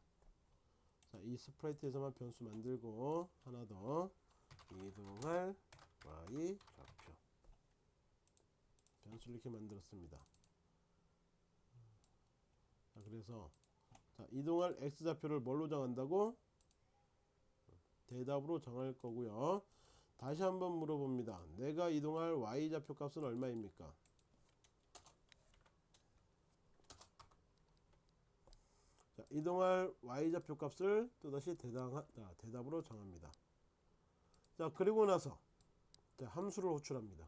자, 이 스프라이트에서만 변수 만들고 하나 더 이동할 y 좌표. 변수를 이렇게 만들었습니다. 자, 그래서 자, 이동할 x좌표를 뭘로 정한다고? 대답으로 정할 거고요. 다시 한번 물어봅니다. 내가 이동할 y좌표 값은 얼마입니까? 자, 이동할 y좌표 값을 또다시 대답, 자, 대답으로 정합니다. 자 그리고 나서 자, 함수를 호출합니다.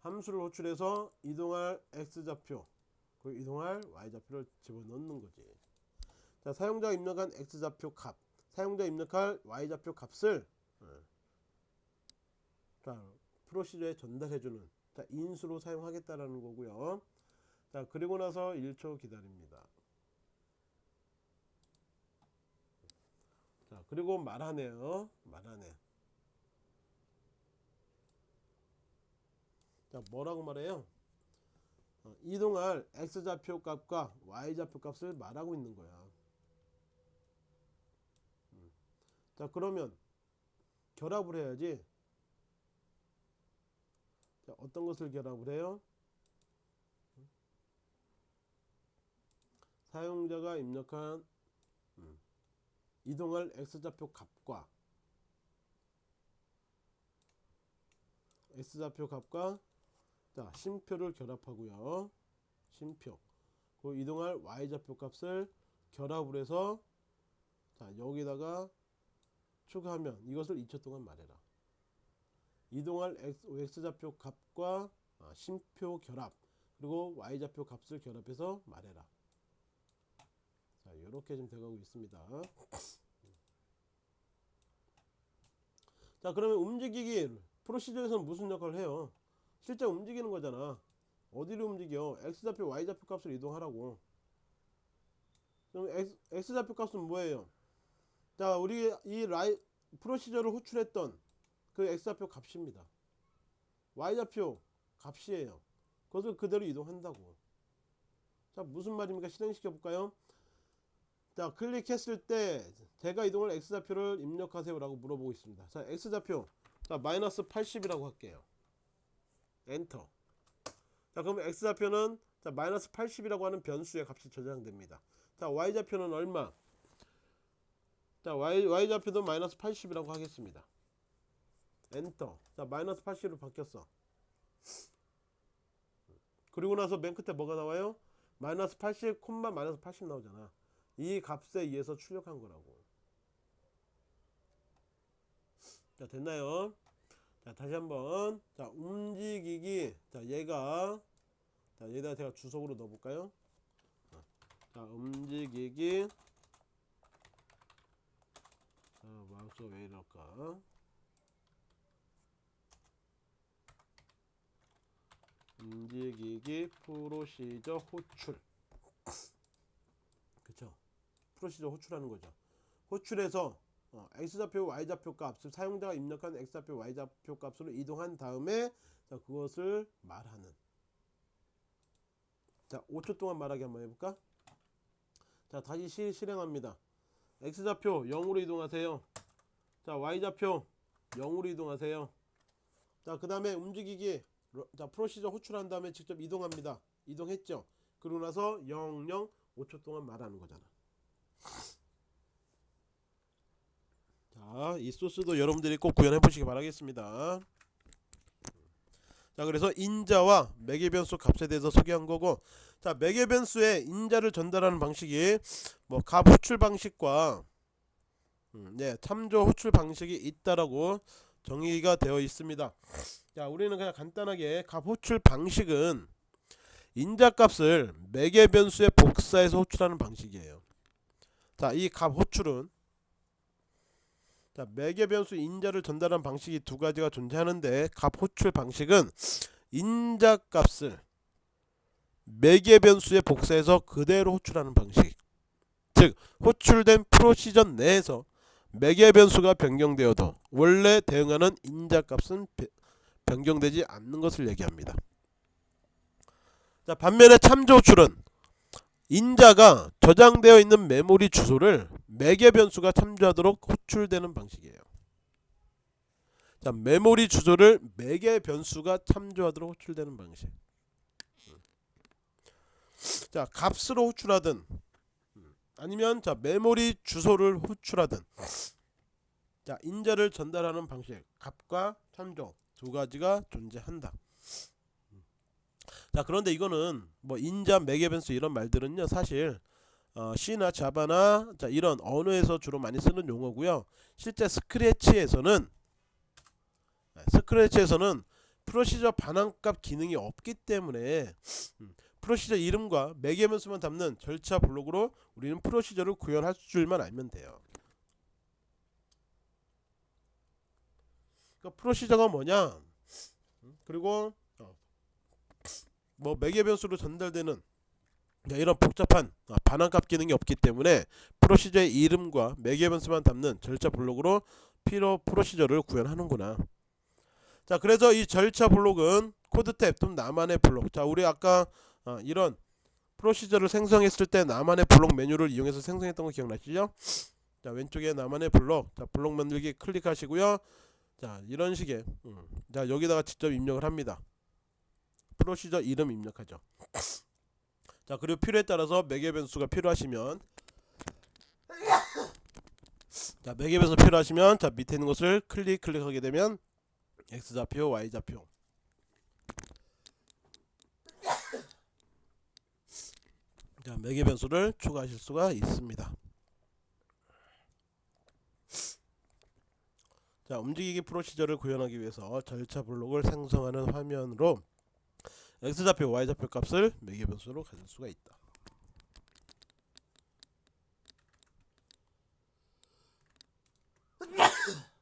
함수를 호출해서 이동할 x좌표 그리고 이동할 y좌표를 집어넣는 거지. 자 사용자가 입력한 x좌표 값 사용자 입력할 y좌표 값을 어, 자 프로시저에 전달해주는 자 인수로 사용하겠다라는 거고요. 자 그리고 나서 1초 기다립니다. 자 그리고 말하네요. 말하네. 자 뭐라고 말해요? 어, 이동할 x좌표 값과 y좌표 값을 말하고 있는 거야. 음. 자 그러면 결합을 해야지. 자 어떤 것을 결합을 해요? 사용자가 입력한 음, 이동할 x좌표 값과 x좌표 값과 자 심표를 결합하고요. 심표. 그 이동할 y좌표 값을 결합을 해서 자 여기다가 추가하면 이것을 2초 동안 말해라. 이동할 x, x좌표 값과 아, 심표 결합 그리고 y좌표 값을 결합해서 말해라. 자 이렇게 좀 돼가고 있습니다. 자 그러면 움직이기 프로시저에서는 무슨 역할을 해요 실제 움직이는 거잖아. 어디로 움직여? X좌표 y좌표 값을 이동하라고. 그럼 x, x좌표 값은 뭐예요? 자 우리 이 라이 프로시저를 호출했던 그 x좌표 값입니다. Y좌표 값이에요. 그것을 그대로 이동한다고. 자 무슨 말입니까? 실행시켜 볼까요? 자 클릭했을 때 제가 이동을 x좌표를 입력하세요 라고 물어보고 있습니다. 자 x좌표. 자 마이너스 80이라고 할게요 엔터. 자 그럼 x좌표는 자 마이너스 80이라고 하는 변수의 값이 저장됩니다. 자 y좌표는 얼마? 자 y, y좌표도 마이너스 80이라고 하겠습니다. 엔터. 자 마이너스 80으로 바뀌었어. 그리고 나서 맨 끝에 뭐가 나와요? 마이너스 80 콤마 마이너스 80 나오잖아. 이 값에 의해서 출력한 거라고. 자 됐나요 자 다시 한번. 자 움직이기. 자 얘가 자 여기다 제가 주석으로 넣어 볼까요? 자 움직이기. 자 마우스 왜 이럴까? 움직이기 프로시저 호출. 그쵸? 프로시저 호출하는 거죠. 호출해서 어, x좌표 y좌표 값을 사용자가 입력한 x좌표 y좌표 값으로 이동한 다음에 자, 그것을 말하는. 자 5초 동안 말하기 한번 해볼까? 자 다시 시, 실행합니다. x좌표 0으로 이동하세요. 자 y좌표 0으로 이동하세요. 자 그 다음에 움직이기 자 프로시저 호출한 다음에 직접 이동합니다. 이동했죠? 그러고 나서 00 5초 동안 말하는 거잖아 자, 이 소스도 여러분들이 꼭 구현해 보시기 바라겠습니다. 자, 그래서 인자와 매개 변수 값에 대해서 소개한 거고, 자, 매개 변수에 인자를 전달하는 방식이 뭐 값 호출 방식과 음, 네, 참조 호출 방식이 있다라고 정의가 되어 있습니다. 자, 우리는 그냥 간단하게 값 호출 방식은 인자 값을 매개 변수에 복사해서 호출하는 방식이에요. 자, 이 값 호출은 자, 매개 변수 인자를 전달하는 방식이 두 가지가 존재하는데 값 호출 방식은 인자 값을 매개 변수에 복사해서 그대로 호출하는 방식. 즉 호출된 프로시저 내에서 매개 변수가 변경되어도 원래 대응하는 인자 값은 변경되지 않는 것을 얘기합니다. 자, 반면에 참조 호출은 인자가 저장되어 있는 메모리 주소를 매개 변수가 참조하도록 호출되는 방식이에요. 자 메모리 주소를 매개 변수가 참조하도록 호출되는 방식. 자 값으로 호출하든 아니면 자 메모리 주소를 호출하든 자 인자를 전달하는 방식 값과 참조 두 가지가 존재한다. 자 그런데 이거는 뭐 인자 매개 변수 이런 말들은요 사실 어, C나 자바나 자 이런 언어에서 주로 많이 쓰는 용어고요. 실제 스크래치에서는 네, 스크래치에서는 프로시저 반환값 기능이 없기 때문에 음, 프로시저 이름과 매개 변수만 담는 절차 블록으로 우리는 프로시저를 구현할 줄만 알면 돼요. 그러니까 프로시저가 뭐냐? 음, 그리고 어, 뭐 매개 변수로 전달되는 네, 이런 복잡한 아, 반환값 기능이 없기 때문에 프로시저의 이름과 매개 변수만 담는 절차 블록으로 피로 프로시저를 구현하는구나. 자, 그래서 이 절차 블록은 코드 탭 또는 나만의 블록. 자, 우리 아까 어, 이런 프로시저를 생성했을 때 나만의 블록 메뉴를 이용해서 생성했던 거 기억나시죠? 자, 왼쪽에 나만의 블록. 자, 블록 만들기 클릭하시고요. 자, 이런 식의 음, 자, 여기다가 직접 입력을 합니다. 프로시저 이름 입력하죠. 자 그리고 필요에 따라서 매개 변수가 필요하시면 자 매개 변수 필요하시면 자 밑에 있는 것을 클릭 클릭하게 되면 x좌표 y좌표 자 매개 변수를 추가하실 수가 있습니다 자 움직이기 프로시저를 구현하기 위해서 절차 블록을 생성하는 화면으로 x좌표 y좌표 값을 매개 변수로 가질 수가 있다.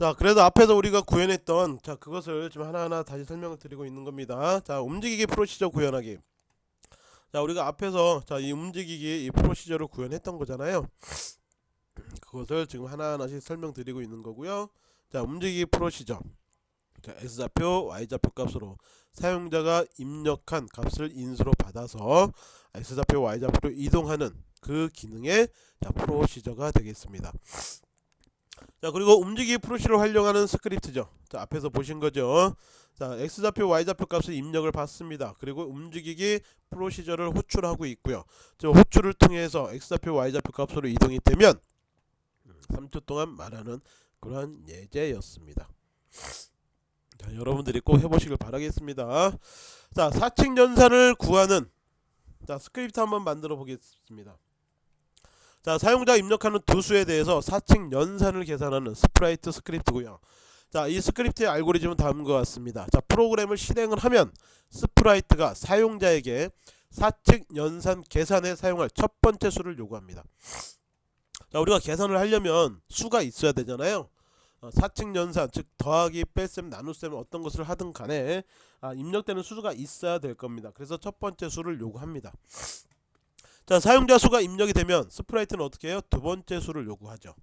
자 그래도 앞에서 우리가 구현했던 자 그것을 지금 하나하나 다시 설명을 드리고 있는 겁니다. 자 움직이기 프로시저 구현하기. 자 우리가 앞에서 자 이 움직이기 이 프로시저를 구현했던 거잖아요 그것을 지금 하나하나씩 설명드리고 있는 거고요. 자 움직이기 프로시저 자 x좌표 y좌표 값으로 사용자가 입력한 값을 인수로 받아서 x좌표 y좌표로 이동하는 그 기능의 자 프로시저가 되겠습니다. 자 그리고 움직이기 프로시저를 활용하는 스크립트죠. 자 앞에서 보신 거죠. 자 x좌표 y좌표 값을 입력을 받습니다. 그리고 움직이기 프로시저를 호출하고 있고요. 저 호출을 통해서 x좌표 y좌표 값으로 이동이 되면 3초 동안 말하는 그러한 예제였습니다. 자, 여러분들이 꼭 해보시길 바라겠습니다. 자, 사칙 연산을 구하는 자 스크립트 한번 만들어 보겠습니다. 자, 사용자 입력하는 두 수에 대해서 사칙 연산을 계산하는 sprite 스크립트고요. 자, 이 스크립트의 알고리즘은 다음과 같습니다. 자, 프로그램을 실행을 하면 sprite가 사용자에게 사칙 연산 계산에 사용할 첫 번째 수를 요구합니다. 자 우리가 계산을 하려면 수가 있어야 되잖아요. 어, 사칙 연산 즉 더하기 뺄셈 나눗셈 어떤 것을 하든 간에 아, 입력되는 수가 있어야 될 겁니다. 그래서 첫 번째 수를 요구합니다. 자 사용자 수가 입력이 되면 sprite는 어떻게 해요? 두 번째 수를 요구하죠.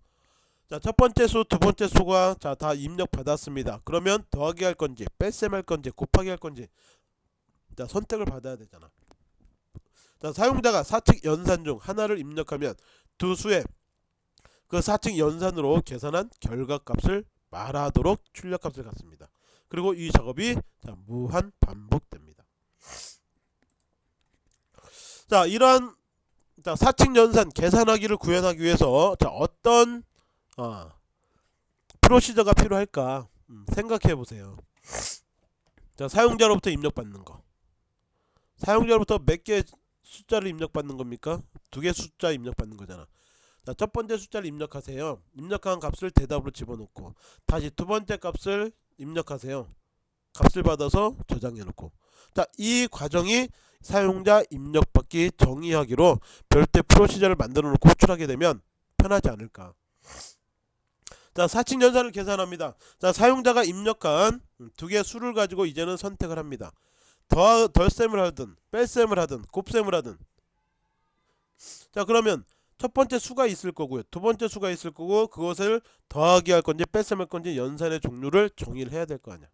자 첫 번째 수 두 번째 수가 자 다 입력 받았습니다. 그러면 더하기 할 건지 뺄셈 할 건지 곱하기 할 건지 자 선택을 받아야 되잖아. 자 사용자가 사칙 연산 중 하나를 입력하면 두 수의 그 사칙 연산으로 계산한 결과값을 말하도록 출력값을 갖습니다. 그리고 이 작업이 자, 무한 반복됩니다. 자 이러한 자, 사칙 연산 계산하기를 구현하기 위해서 자, 어떤 어, 프로시저가 필요할까 음, 생각해 보세요. 자 사용자로부터 입력받는 거 사용자로부터 몇 개 숫자를 입력받는 겁니까? 두 개 숫자 입력받는 거잖아. 자, 첫 번째 숫자를 입력하세요. 입력한 값을 대답으로 집어넣고 다시 두 번째 값을 입력하세요. 값을 받아서 저장해 놓고 자, 이 과정이 사용자 입력받기 정의하기로 별도의 프로시저를 만들어 놓고 호출하게 되면 편하지 않을까. 자, 사칙 연산을 계산합니다. 자, 사용자가 입력한 두 개의 수를 가지고 이제는 선택을 합니다. 더 덜셈을 하든 뺄셈을 하든 곱셈을 하든 자, 그러면 첫 번째 수가 있을 거고요. 두 번째 수가 있을 거고 그것을 더하기 할 건지 뺄셈 할 건지 연산의 종류를 정의를 해야 될 거 아니야.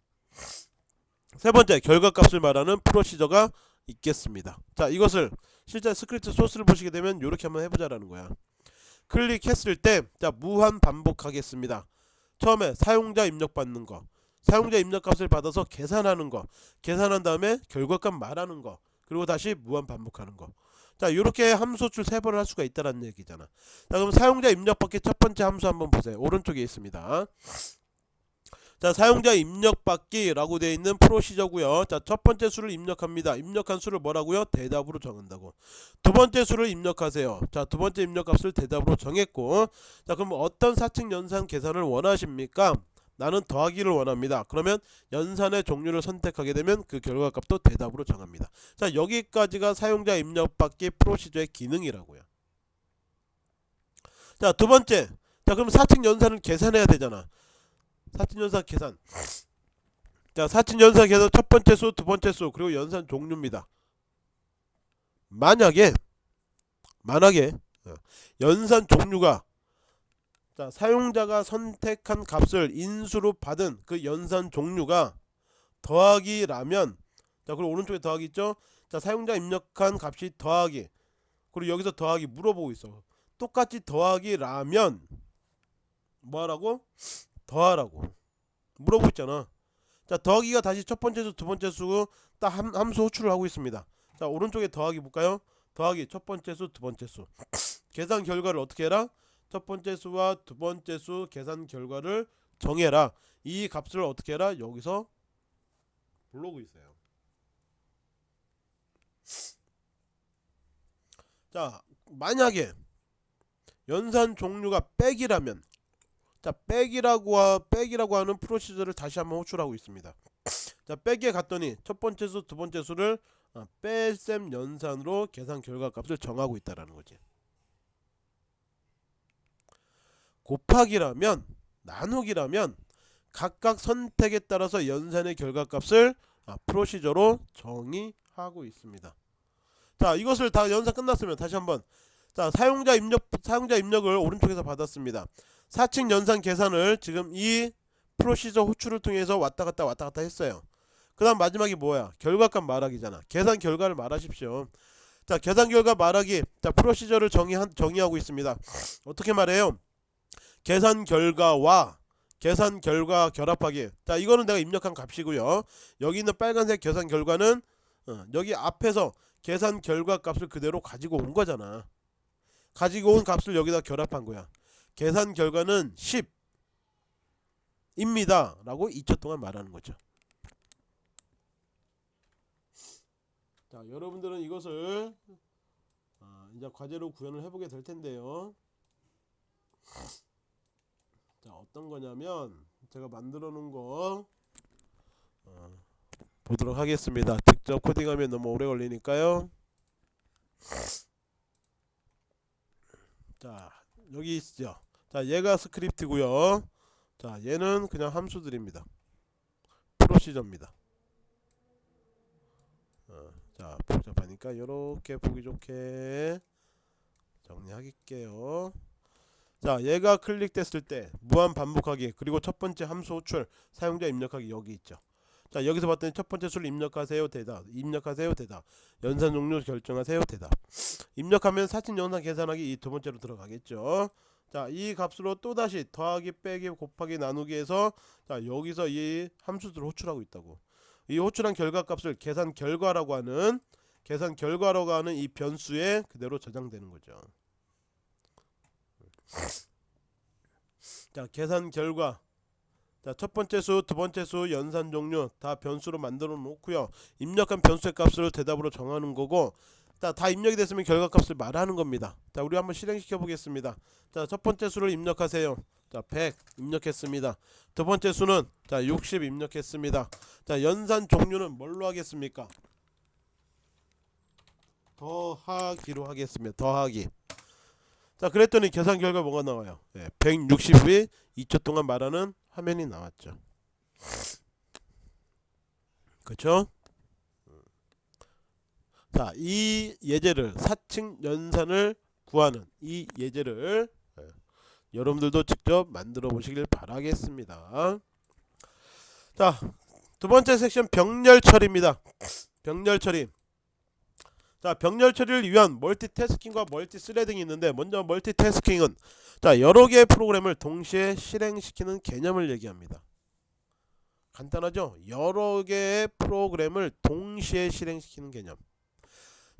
세 번째 결과값을 말하는 프로시저가 있겠습니다. 자 이것을 실제 스크립트 소스를 보시게 되면 이렇게 한번 해보자라는 거야. 클릭했을 때 자 무한 반복하겠습니다. 처음에 사용자 입력 받는 거, 사용자 입력 값을 받아서 계산하는 거, 계산한 다음에 결과값 말하는 거, 그리고 다시 무한 반복하는 거. 자 이렇게 함수 호출 세 번을 할 수가 있다는 얘기잖아. 자 그럼 사용자 입력 받기 첫 번째 함수 한번 보세요. 오른쪽에 있습니다. 자 사용자 입력받기 라고 되어 있는 프로시저고요. 자 첫 번째 수를 입력합니다. 입력한 수를 뭐라고요? 대답으로 정한다고. 두 번째 수를 입력하세요. 자 두 번째 입력값을 대답으로 정했고. 자 그럼 어떤 사칙 연산 계산을 원하십니까 나는 더하기를 원합니다. 그러면 연산의 종류를 선택하게 되면 그 결과값도 대답으로 정합니다. 자 여기까지가 사용자 입력받기 프로시저의 기능이라고요. 자 두 번째. 자 그럼 사칙 연산을 계산해야 되잖아. 사칙 연산 계산. 자 사칙 연산 계산 첫 번째 수 두 번째 수 그리고 연산 종류입니다. 만약에 만약에 어, 연산 종류가 자 사용자가 선택한 값을 인수로 받은 그 연산 종류가 더하기라면 자 그리고 오른쪽에 더하기 있죠? 자 사용자 입력한 값이 더하기 그리고 여기서 더하기 물어보고 있어. 똑같이 더하기라면 뭐하라고? 더하라고 물어보고 있잖아. 자 더하기가 다시 첫 번째 수 두 번째 수딱 함수 호출을 하고 있습니다. 자 오른쪽에 더하기 볼까요? 더하기 첫 번째 수 두 번째 수. 계산 결과를 어떻게 해라 첫 번째 수와 두 번째 수 계산 결과를 정해라 이 값을 어떻게 해라 여기서 불러오고 있어요 자 만약에 연산 종류가 백이라면 자 백이라고 하, 백이라고 하는 프로시저를 다시 한번 호출하고 있습니다. 자 백에 갔더니 첫 번째 수, 두 번째 수를 어, 뺄셈 연산으로 계산 결과 값을 정하고 있다라는 거지. 곱하기라면 나누기라면 각각 선택에 따라서 연산의 결과값을 아, 프로시저로 정의하고 있습니다. 자 이것을 다 연산 끝났으면 다시 한번 자 사용자 입력 사용자 입력을 오른쪽에서 받았습니다. 사칙 연산 계산을 지금 이 프로시저 호출을 통해서 왔다 갔다 왔다 갔다 했어요. 그 다음 마지막이 뭐야? 결과값 말하기잖아. 계산 결과를 말하십시오. 자 계산 결과 말하기 자 프로시저를 정의 정의하고 있습니다. 어떻게 말해요? 계산 결과와 계산 결과 결합하기 자 이거는 내가 입력한 값이고요. 여기 있는 빨간색 계산 결과는 어, 여기 앞에서 계산 결과 값을 그대로 가지고 온 거잖아. 가지고 온 값을 여기다 결합한 거야. 계산 결과는 10 입니다 라고 2초 동안 말하는 거죠 자 여러분들은 이것을 아, 이제 과제로 구현을 해보게 될 텐데요 자 어떤 거냐면 제가 만들어 놓은 거 어, 보도록 하겠습니다. 직접 코딩하면 너무 오래 걸리니까요. 자 여기 있죠? 자 얘가 스크립트고요. 자 얘는 그냥 함수들입니다. 프로시저입니다. 어, 자 복잡하니까 이렇게 보기 좋게 정리하게요 자 얘가 클릭됐을 때 무한 반복하기 그리고 첫 번째 함수 호출 사용자 입력하기 여기 있죠. 자 여기서 봤더니 첫 번째 수를 입력하세요 대답 입력하세요 대답 연산 종류 결정하세요 대답 입력하면 사진 연산 계산하기 이 두 번째로 들어가겠죠. 자, 이 값으로 또다시 더하기, 빼기, 곱하기, 나누기 해서 자, 여기서 이 함수들을 호출하고 있다고. 이 호출한 결과값을 계산 결과라고 하는 계산 결과라고 하는 이 변수에 그대로 저장되는 거죠. 자, 계산 결과. 자, 첫 번째 수, 두 번째 수, 연산 종류 다 변수로 만들어 놓고요. 입력한 변수의 값을 대답으로 정하는 거고 자, 다 입력이 됐으면 결과값을 말하는 겁니다. 자, 우리 한번 실행시켜 보겠습니다. 자, 첫 번째 수를 입력하세요. 자, 100 입력했습니다. 두 번째 수는 자, 60 입력했습니다. 자, 연산 종류는 뭘로 하겠습니까? 더하기로 하겠습니다. 더하기. 자, 그랬더니 계산 결과 뭐가 나와요? 네, 160이 2초 동안 말하는 화면이 나왔죠. 그렇죠? 자, 이 예제를 사칙 연산을 구하는 이 예제를 예, 여러분들도 직접 만들어 보시길 바라겠습니다. 자, 두 번째 섹션 병렬 처리입니다. 병렬 처리. 자 병렬 처리를 위한 멀티태스킹과 multithreading이 있는데 먼저 멀티태스킹은 자 여러 개의 프로그램을 동시에 실행시키는 개념을 얘기합니다. 간단하죠? 여러 개의 프로그램을 동시에 실행시키는 개념.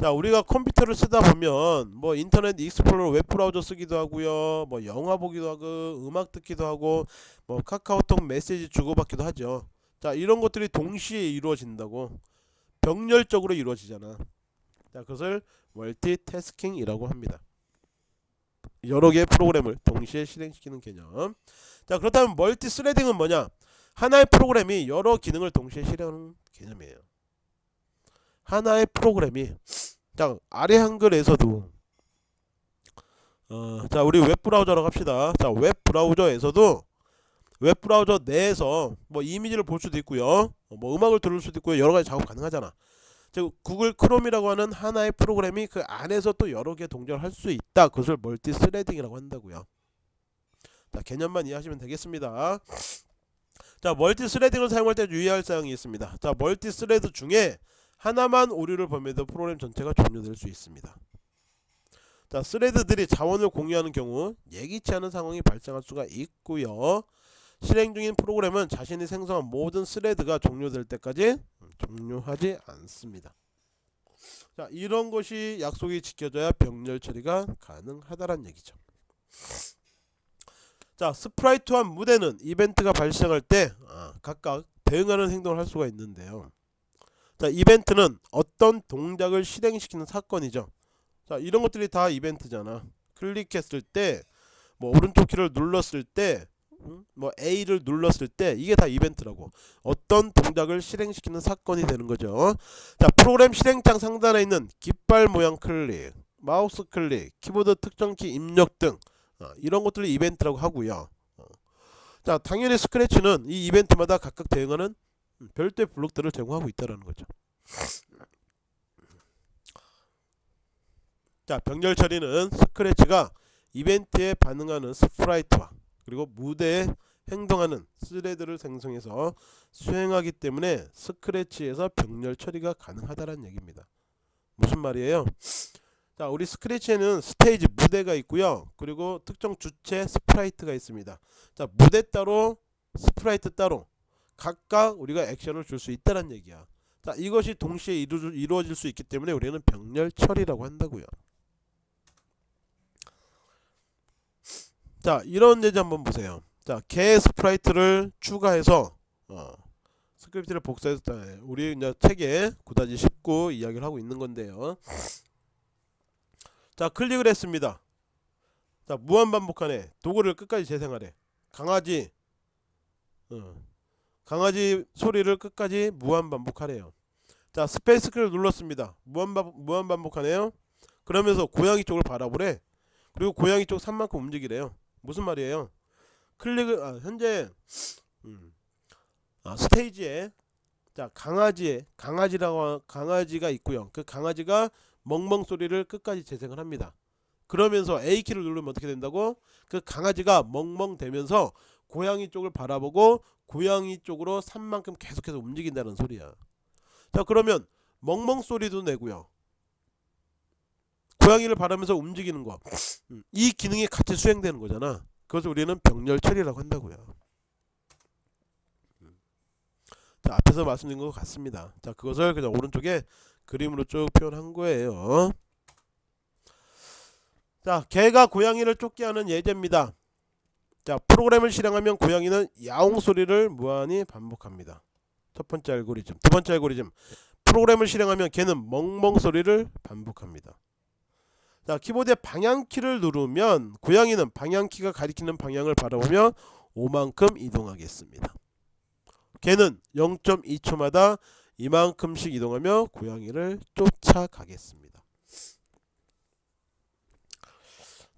자 우리가 컴퓨터를 쓰다 보면 뭐 인터넷 익스플로러 웹브라우저 쓰기도 하고요 뭐 영화 보기도 하고 음악 듣기도 하고 뭐 카카오톡 메시지 주고받기도 하죠 자 이런 것들이 동시에 이루어진다고 병렬적으로 이루어지잖아 자 그것을 멀티태스킹이라고 합니다. 여러 개의 프로그램을 동시에 실행시키는 개념. 자 그렇다면 multithreading은 뭐냐? 하나의 프로그램이 여러 기능을 동시에 실행하는 개념이에요. 하나의 프로그램이 자 아래 한글에서도 어, 자 우리 웹브라우저라고 합시다. 자 웹브라우저에서도 웹브라우저 내에서 뭐 이미지를 볼 수도 있고요. 뭐 음악을 들을 수도 있고요. 여러가지 작업 가능하잖아 즉 구글 크롬이라고 하는 하나의 프로그램이 그 안에서 또 여러 개 동작을 할 수 있다. 그것을 멀티 스레딩이라고 한다고요. 자 개념만 이해하시면 되겠습니다. 자 multithreading을 사용할 때 유의할 사항이 있습니다. 자 multi-thread 중에 하나만 오류를 범해도 프로그램 전체가 종료될 수 있습니다. 자 thread들이 자원을 공유하는 경우 예기치 않은 상황이 발생할 수가 있고요. 실행 중인 프로그램은 자신이 생성한 모든 thread가 종료될 때까지 종료하지 않습니다. 자 이런 것이 약속이 지켜져야 병렬 처리가 가능하다는 얘기죠. 자 sprite와 무대는 이벤트가 발생할 때 아, 각각 대응하는 행동을 할 수가 있는데요. 자 이벤트는 어떤 동작을 실행시키는 사건이죠. 자 이런 것들이 다 이벤트잖아. 클릭했을 때 뭐 오른쪽 키를 눌렀을 때 뭐 A를 눌렀을 때 이게 다 이벤트라고. 어떤 동작을 실행시키는 사건이 되는 거죠. 자 프로그램 실행창 상단에 있는 깃발 모양 클릭 마우스 클릭 키보드 특정키 입력 등 어, 이런 것들을 이벤트라고 하고요. 어. 자 당연히 스크래치는 이 이벤트마다 각각 대응하는 별도의 블록들을 제공하고 있다는 거죠. 자 병렬 처리는 스크래치가 이벤트에 반응하는 sprite와 그리고 무대에 행동하는 thread를 생성해서 수행하기 때문에 스크래치에서 병렬 처리가 가능하다는 얘기입니다. 무슨 말이에요? 자 우리 스크래치에는 스테이지 무대가 있고요. 그리고 특정 주체 sprite가 있습니다. 자 무대 따로 sprite 따로 각각 우리가 액션을 줄 수 있다는 얘기야. 자 이것이 동시에 이루, 이루어질 수 있기 때문에 우리는 병렬 처리라고 한다고요. 자 이런 예제 한번 보세요. 자 개 sprite를 추가해서 어, 스크립트를 복사해서 우리 이제 책에 9-19 이야기를 하고 있는 건데요. 자 클릭을 했습니다. 자 무한반복하네. dog를 끝까지 재생하래. 강아지 어, 강아지 소리를 끝까지 무한반복하래요. 자 스페이스 키를 눌렀습니다. 무한반복, 무한반복하네요. 그러면서 고양이 쪽을 바라보래. 그리고 고양이 쪽 삼만큼 움직이래요 무슨 말이에요? 클릭을 아, 현재 음, 아, 스테이지에 자 강아지에 강아지라고 강아지가 있고요. 그 강아지가 멍멍 소리를 끝까지 재생을 합니다. 그러면서 A 키를 누르면 어떻게 된다고? 그 강아지가 멍멍 대면서 고양이 쪽을 바라보고 고양이 쪽으로 산만큼 계속해서 움직인다는 소리야. 자 그러면 멍멍 소리도 내고요. 고양이를 바라면서 움직이는 거. 음, 이 기능이 같이 수행되는 거잖아. 그것을 우리는 병렬 처리라고 한다고요. 음. 자, 앞에서 말씀드린 것 같습니다. 자, 그것을 그냥 오른쪽에 그림으로 쭉 표현한 거예요. 자, 개가 고양이를 쫓게 하는 예제입니다. 자, 프로그램을 실행하면 고양이는 야옹 소리를 무한히 반복합니다. 첫 번째 알고리즘. 두 번째 알고리즘. 프로그램을 실행하면 개는 멍멍 소리를 반복합니다. 자 키보드의 방향키를 누르면 고양이는 방향키가 가리키는 방향을 바라보며 5만큼 이동하겠습니다. 개는 0.2초마다 이만큼씩 이동하며 고양이를 쫓아가겠습니다.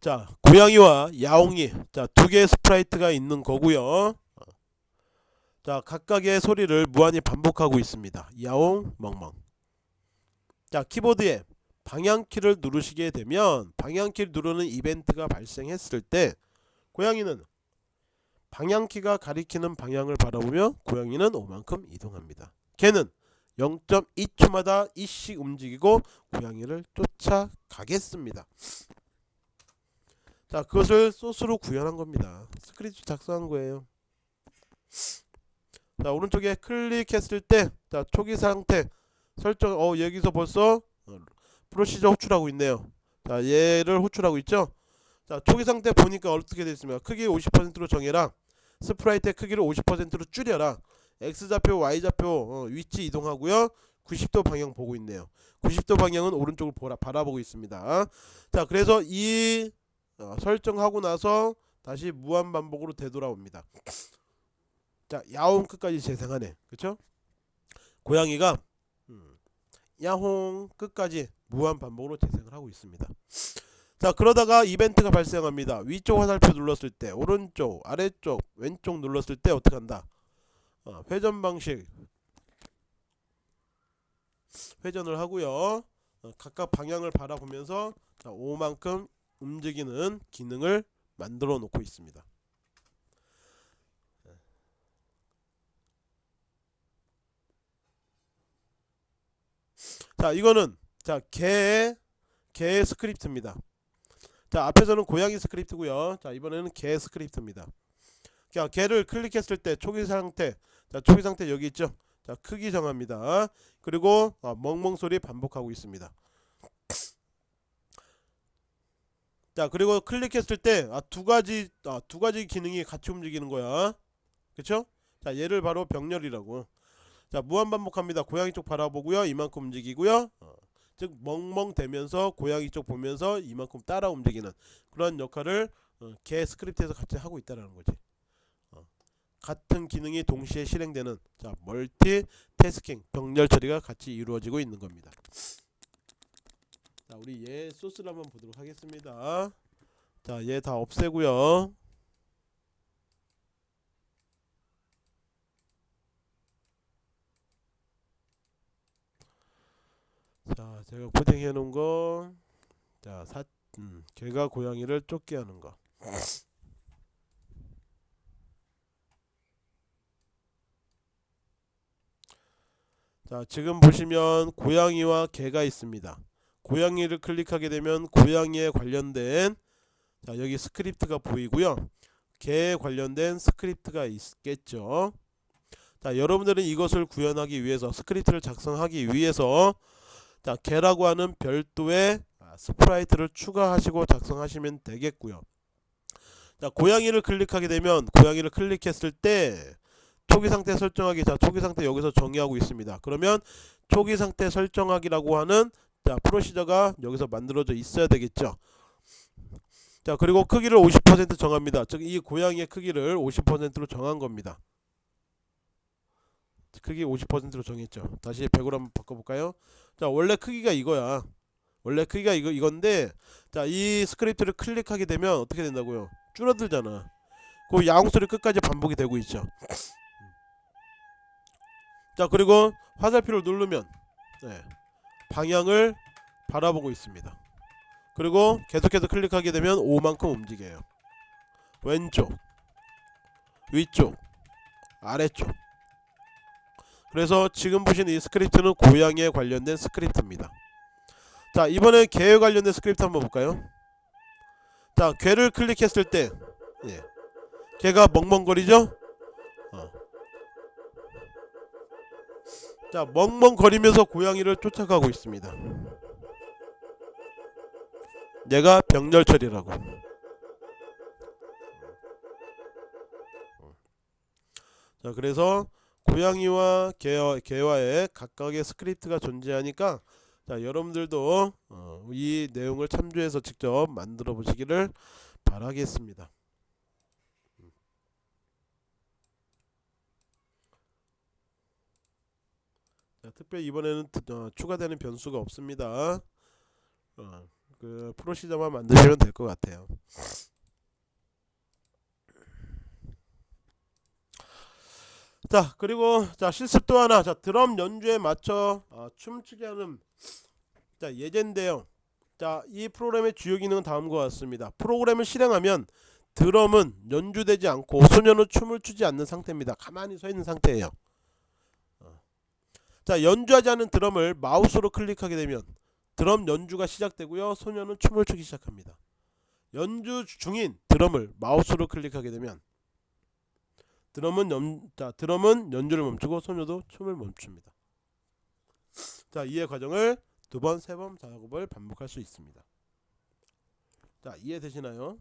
자 고양이와 야옹이 자 두 개의 sprite가 있는 거고요. 자 각각의 소리를 무한히 반복하고 있습니다. 야옹 멍멍. 자 키보드에 방향키를 누르시게 되면 방향키를 누르는 이벤트가 발생했을 때 고양이는 방향키가 가리키는 방향을 바라보며 고양이는 오만큼 이동합니다. 개는 0.2초마다 이씩 움직이고 고양이를 쫓아가겠습니다. 자 그것을 소스로 구현한 겁니다. 스크립트 작성한 거예요. 자 오른쪽에 클릭했을 때 자 초기 상태 설정 어 여기서 벌써 어, 프로시저 호출하고 있네요. 자 얘를 호출하고 있죠. 자 초기 상태 보니까 어떻게 되어 있습니까? 크기 50%로 정해라. sprite의 크기를 50%로 줄여라. X좌표, Y좌표 어, 위치 이동하고요. 90도 방향 보고 있네요. 90도 방향은 오른쪽을 보라, 바라보고 있습니다. 자 그래서 이 어, 설정하고 나서 다시 무한 반복으로 되돌아옵니다. 자 야옹 끝까지 재생하네. 그쵸? 고양이가 음, 야홍 끝까지 무한 반복으로 재생을 하고 있습니다. 자 그러다가 이벤트가 발생합니다. 위쪽 화살표 눌렀을 때 오른쪽 아래쪽 왼쪽 눌렀을 때 어떻게 한다? 어, 회전 방식 회전을 하고요. 어, 각각 방향을 바라보면서 자, 5만큼 움직이는 기능을 만들어 놓고 있습니다. 자 이거는 자 개의 개 스크립트입니다. 자 앞에서는 고양이 스크립트고요. 자 이번에는 개 스크립트입니다. 자 개를 클릭했을 때 초기 상태 자 초기 상태 여기 있죠. 자 크기 정합니다. 그리고 어, 멍멍 소리 반복하고 있습니다. 자 그리고 클릭했을 때 두 가지 아, 두 가지 기능이 같이 움직이는 거야. 그쵸? 자 얘를 바로 병렬이라고. 자 무한 반복합니다. 고양이 쪽 바라보고요. 이만큼 움직이고요. 어, 즉 멍멍대면서 고양이 쪽 보면서 이만큼 따라 움직이는 그런 역할을 어, 개 스크립트에서 같이 하고 있다라는 거지. 어, 같은 기능이 동시에 실행되는 자 멀티 태스킹 병렬 처리가 같이 이루어지고 있는 겁니다. 자 우리 얘 소스를 한번 보도록 하겠습니다. 자 얘 다 없애고요. 자 제가 코딩해 놓은 거자 사, 음, 개가 고양이를 쫓게 하는 거 자, 지금 보시면 고양이와 개가 있습니다. 고양이를 클릭하게 되면 고양이에 관련된 자, 여기 스크립트가 보이고요. 개에 관련된 스크립트가 있겠죠. 자, 여러분들은 이것을 구현하기 위해서 스크립트를 작성하기 위해서 자, 개라고 하는 별도의 아, sprite를 추가하시고 작성하시면 되겠고요. 자, 고양이를 클릭하게 되면 고양이를 클릭했을 때 초기 상태 설정하기 자 초기 상태 여기서 정의하고 있습니다. 그러면 초기 상태 설정하기라고 하는 자 프로시저가 여기서 만들어져 있어야 되겠죠. 자 그리고 크기를 50% 정합니다. 즉 이 고양이의 크기를 50%로 정한 겁니다. 크기 50%로 정했죠. 다시 100으로 한번 바꿔볼까요? 자 원래 크기가 이거야. 원래 크기가 이거 이건데 자 이 스크립트를 클릭하게 되면 어떻게 된다고요? 줄어들잖아. 그 야옹 소리 끝까지 반복이 되고 있죠. 자 그리고 화살표를 누르면 네, 방향을 바라보고 있습니다. 그리고 계속해서 클릭하게 되면 5만큼 움직여요. 왼쪽, 위쪽, 아래쪽. 그래서 지금 보신 이 스크립트는 고양이에 관련된 스크립트입니다. 자 이번에 개에 관련된 스크립트 한번 볼까요? 자 개를 클릭했을 때 예, 개가 멍멍거리죠? 어. 자 멍멍거리면서 고양이를 쫓아가고 있습니다. 얘가 병렬처리라고. 자 그래서 고양이와 개와, 개와의 각각의 스크립트가 존재하니까 자 여러분들도 어, 이 내용을 참조해서 직접 만들어 보시기를 바라겠습니다. 자, 특별히 이번에는 어, 추가되는 변수가 없습니다. 어, 그 프로시저만 만드시면 될 것 같아요. 자 그리고 자 실습 또 하나 자 드럼 연주에 맞춰 어, 춤추게 하는 자 예제인데요 자 이 프로그램의 주요 기능은 다음과 같습니다 프로그램을 실행하면 드럼은 연주되지 않고 소년은 춤을 추지 않는 상태입니다 가만히 서 있는 상태예요 어. 자 연주하지 않은 드럼을 마우스로 클릭하게 되면 드럼 연주가 시작되고요. 소녀는 춤을 추기 시작합니다. 연주 중인 드럼을 마우스로 클릭하게 되면 드럼은 연, 자, 드럼은 연주를 멈추고 소녀도 춤을 멈춥니다. 자, 이해 과정을 두 번, 세 번 작업을 반복할 수 있습니다. 자, 이해되시나요?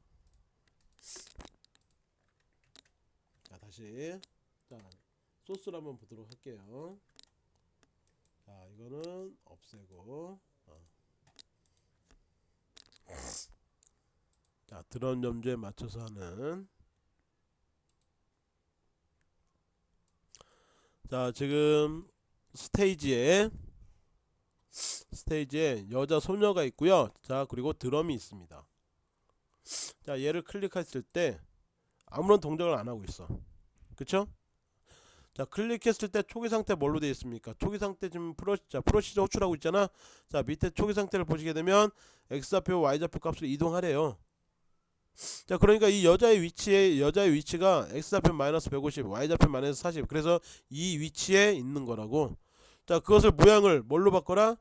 자, 다시 자, 소스를 한번 보도록 할게요. 자, 이거는 없애고 어. 자, 드럼 염주에 맞춰서 하는 자, 지금 스테이지에 스테이지에 여자 소녀가 있고요. 자, 그리고 드럼이 있습니다. 자, 얘를 클릭했을 때 아무런 동작을 안 하고 있어. 그쵸? 자, 클릭했을 때 초기 상태 뭘로 되어 있습니까? 초기 상태 지금 프로, 자, 프로시저 호출하고 있잖아. 자, 밑에 초기 상태를 보시게 되면 X좌표, Y좌표 값을 이동하래요. 자, 그러니까 이 여자의 위치에 여자의 위치가 X좌표 마이너스 150, Y좌표 마이너스 40. 그래서 이 위치에 있는 거라고. 자, 그것을 모양을 뭘로 바꿔라?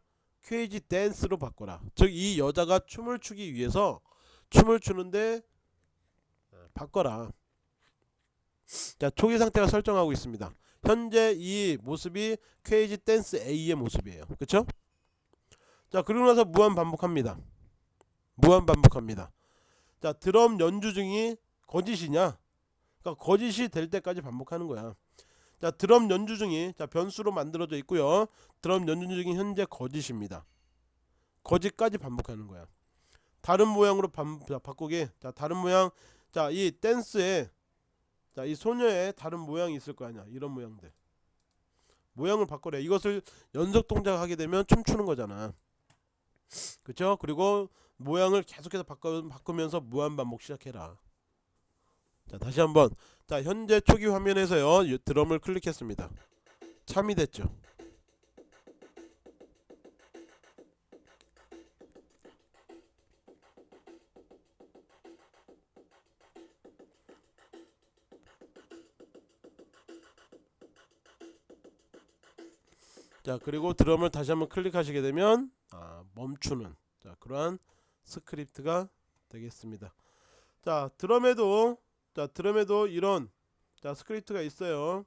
퀴즈 댄스로 바꿔라. 즉 이 여자가 춤을 추기 위해서 춤을 추는데 어, 바꿔라. 자, 초기 상태가 설정하고 있습니다. 현재 이 모습이 퀴즈 댄스 A의 모습이에요. 그쵸? 자, 그리고 나서 무한 반복합니다. 무한 반복합니다. 자, 드럼 연주 중이 거짓이냐? 그러니까 거짓이 될 때까지 반복하는 거야. 자, 드럼 연주 중이 자, 변수로 만들어져 있고요. 드럼 연주 중이 현재 거짓입니다. 거짓까지 반복하는 거야. 다른 모양으로 반, 자, 바꾸기. 자, 다른 모양. 자, 이 댄스에 자, 이 소녀의 다른 모양이 있을 거 아니야. 이런 모양들. 모양을 바꿔래. 이것을 연속 동작하게 되면 춤추는 거잖아. 그쵸? 그리고 모양을 계속해서 바꾸면서 무한 반복 시작해라. 자, 다시 한번. 자, 현재 초기 화면에서요. 이 드럼을 클릭했습니다. 참이 됐죠. 자 그리고 드럼을 다시 한번 클릭하시게 되면 아, 멈추는 자 그러한 스크립트가 되겠습니다. 자 드럼에도 자 드럼에도 이런 자 스크립트가 있어요.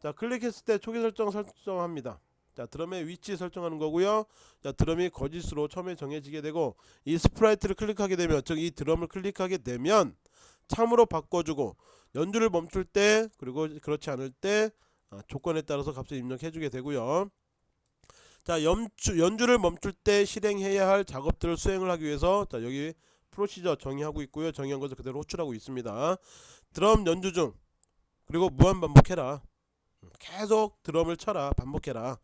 자 클릭했을 때 초기 설정 설정합니다. 자 드럼의 위치 설정하는 거고요. 자 드럼이 거짓으로 처음에 정해지게 되고 이 sprite를 클릭하게 되면 즉 이 드럼을 클릭하게 되면 참으로 바꿔주고 연주를 멈출 때 그리고 그렇지 않을 때 아, 조건에 따라서 값을 입력해 주게 되고요. 자 연주, 연주를 멈출 때 실행해야 할 작업들을 수행을 하기 위해서 자 여기 프로시저 정의하고 있고요. 정의한 것을 그대로 호출하고 있습니다. 드럼 연주 중 그리고 무한 반복해라. 계속 드럼을 쳐라. 반복해라.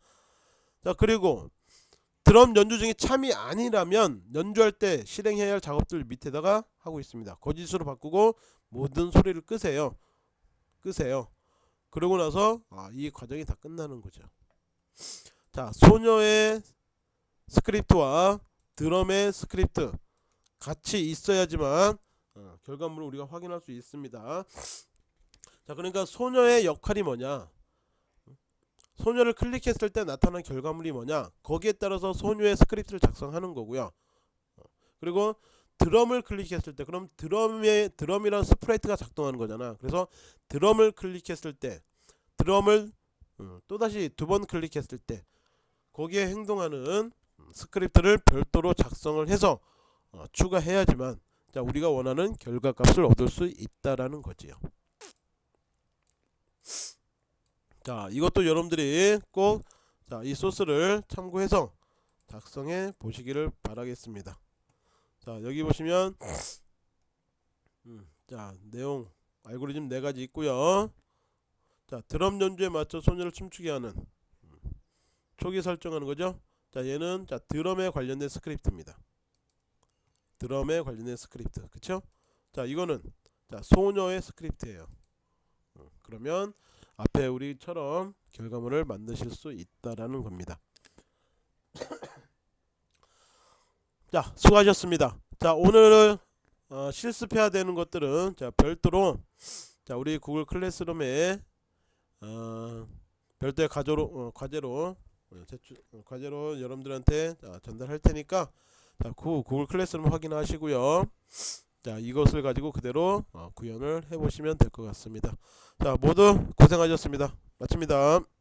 자 그리고 드럼 연주 중에 참이 아니라면 연주할 때 실행해야 할 작업들 밑에다가 하고 있습니다. 거짓으로 바꾸고 모든 소리를 끄세요. 끄세요. 그러고 나서 아, 이 과정이 다 끝나는 거죠 자 소녀의 스크립트와 드럼의 스크립트 같이 있어야지만 어, 결과물을 우리가 확인할 수 있습니다. 자 그러니까 소녀의 역할이 뭐냐? 소녀를 클릭했을 때 나타난 결과물이 뭐냐? 거기에 따라서 소녀의 스크립트를 작성하는 거고요. 어, 그리고 드럼을 클릭했을 때 그럼 드럼의 드럼이란 sprite가 작동하는 거잖아. 그래서 드럼을 클릭했을 때 드럼을 어, 또다시 두 번 클릭했을 때 거기에 행동하는 스크립트를 별도로 작성을 해서 어, 추가해야지만 자 우리가 원하는 결과값을 얻을 수 있다라는 거지요. 자 이것도 여러분들이 꼭 이 소스를 참고해서 작성해 보시기를 바라겠습니다. 자 여기 보시면 음, 자 내용 알고리즘 네 가지 있고요. 자 드럼 연주에 맞춰 소녀를 춤추게 하는 초기 설정하는 거죠. 자 얘는 자 드럼에 관련된 스크립트입니다. 드럼에 관련된 스크립트 그쵸? 자 이거는 자 소녀의 스크립트예요. 어, 그러면 앞에 우리처럼 결과물을 만드실 수 있다라는 겁니다. 자 수고하셨습니다. 자 오늘 어, 실습해야 되는 것들은 자 별도로 자 우리 구글 클래스룸에 어, 별도의 과제로, 어, 과제로 어, 제출 어, 과제로 여러분들한테 자, 전달할 테니까 자, 그 구글 클래스룸 확인하시고요. 자, 이것을 가지고 그대로 어, 구현을 해 보시면 될 것 같습니다. 자, 모두 고생하셨습니다. 마칩니다.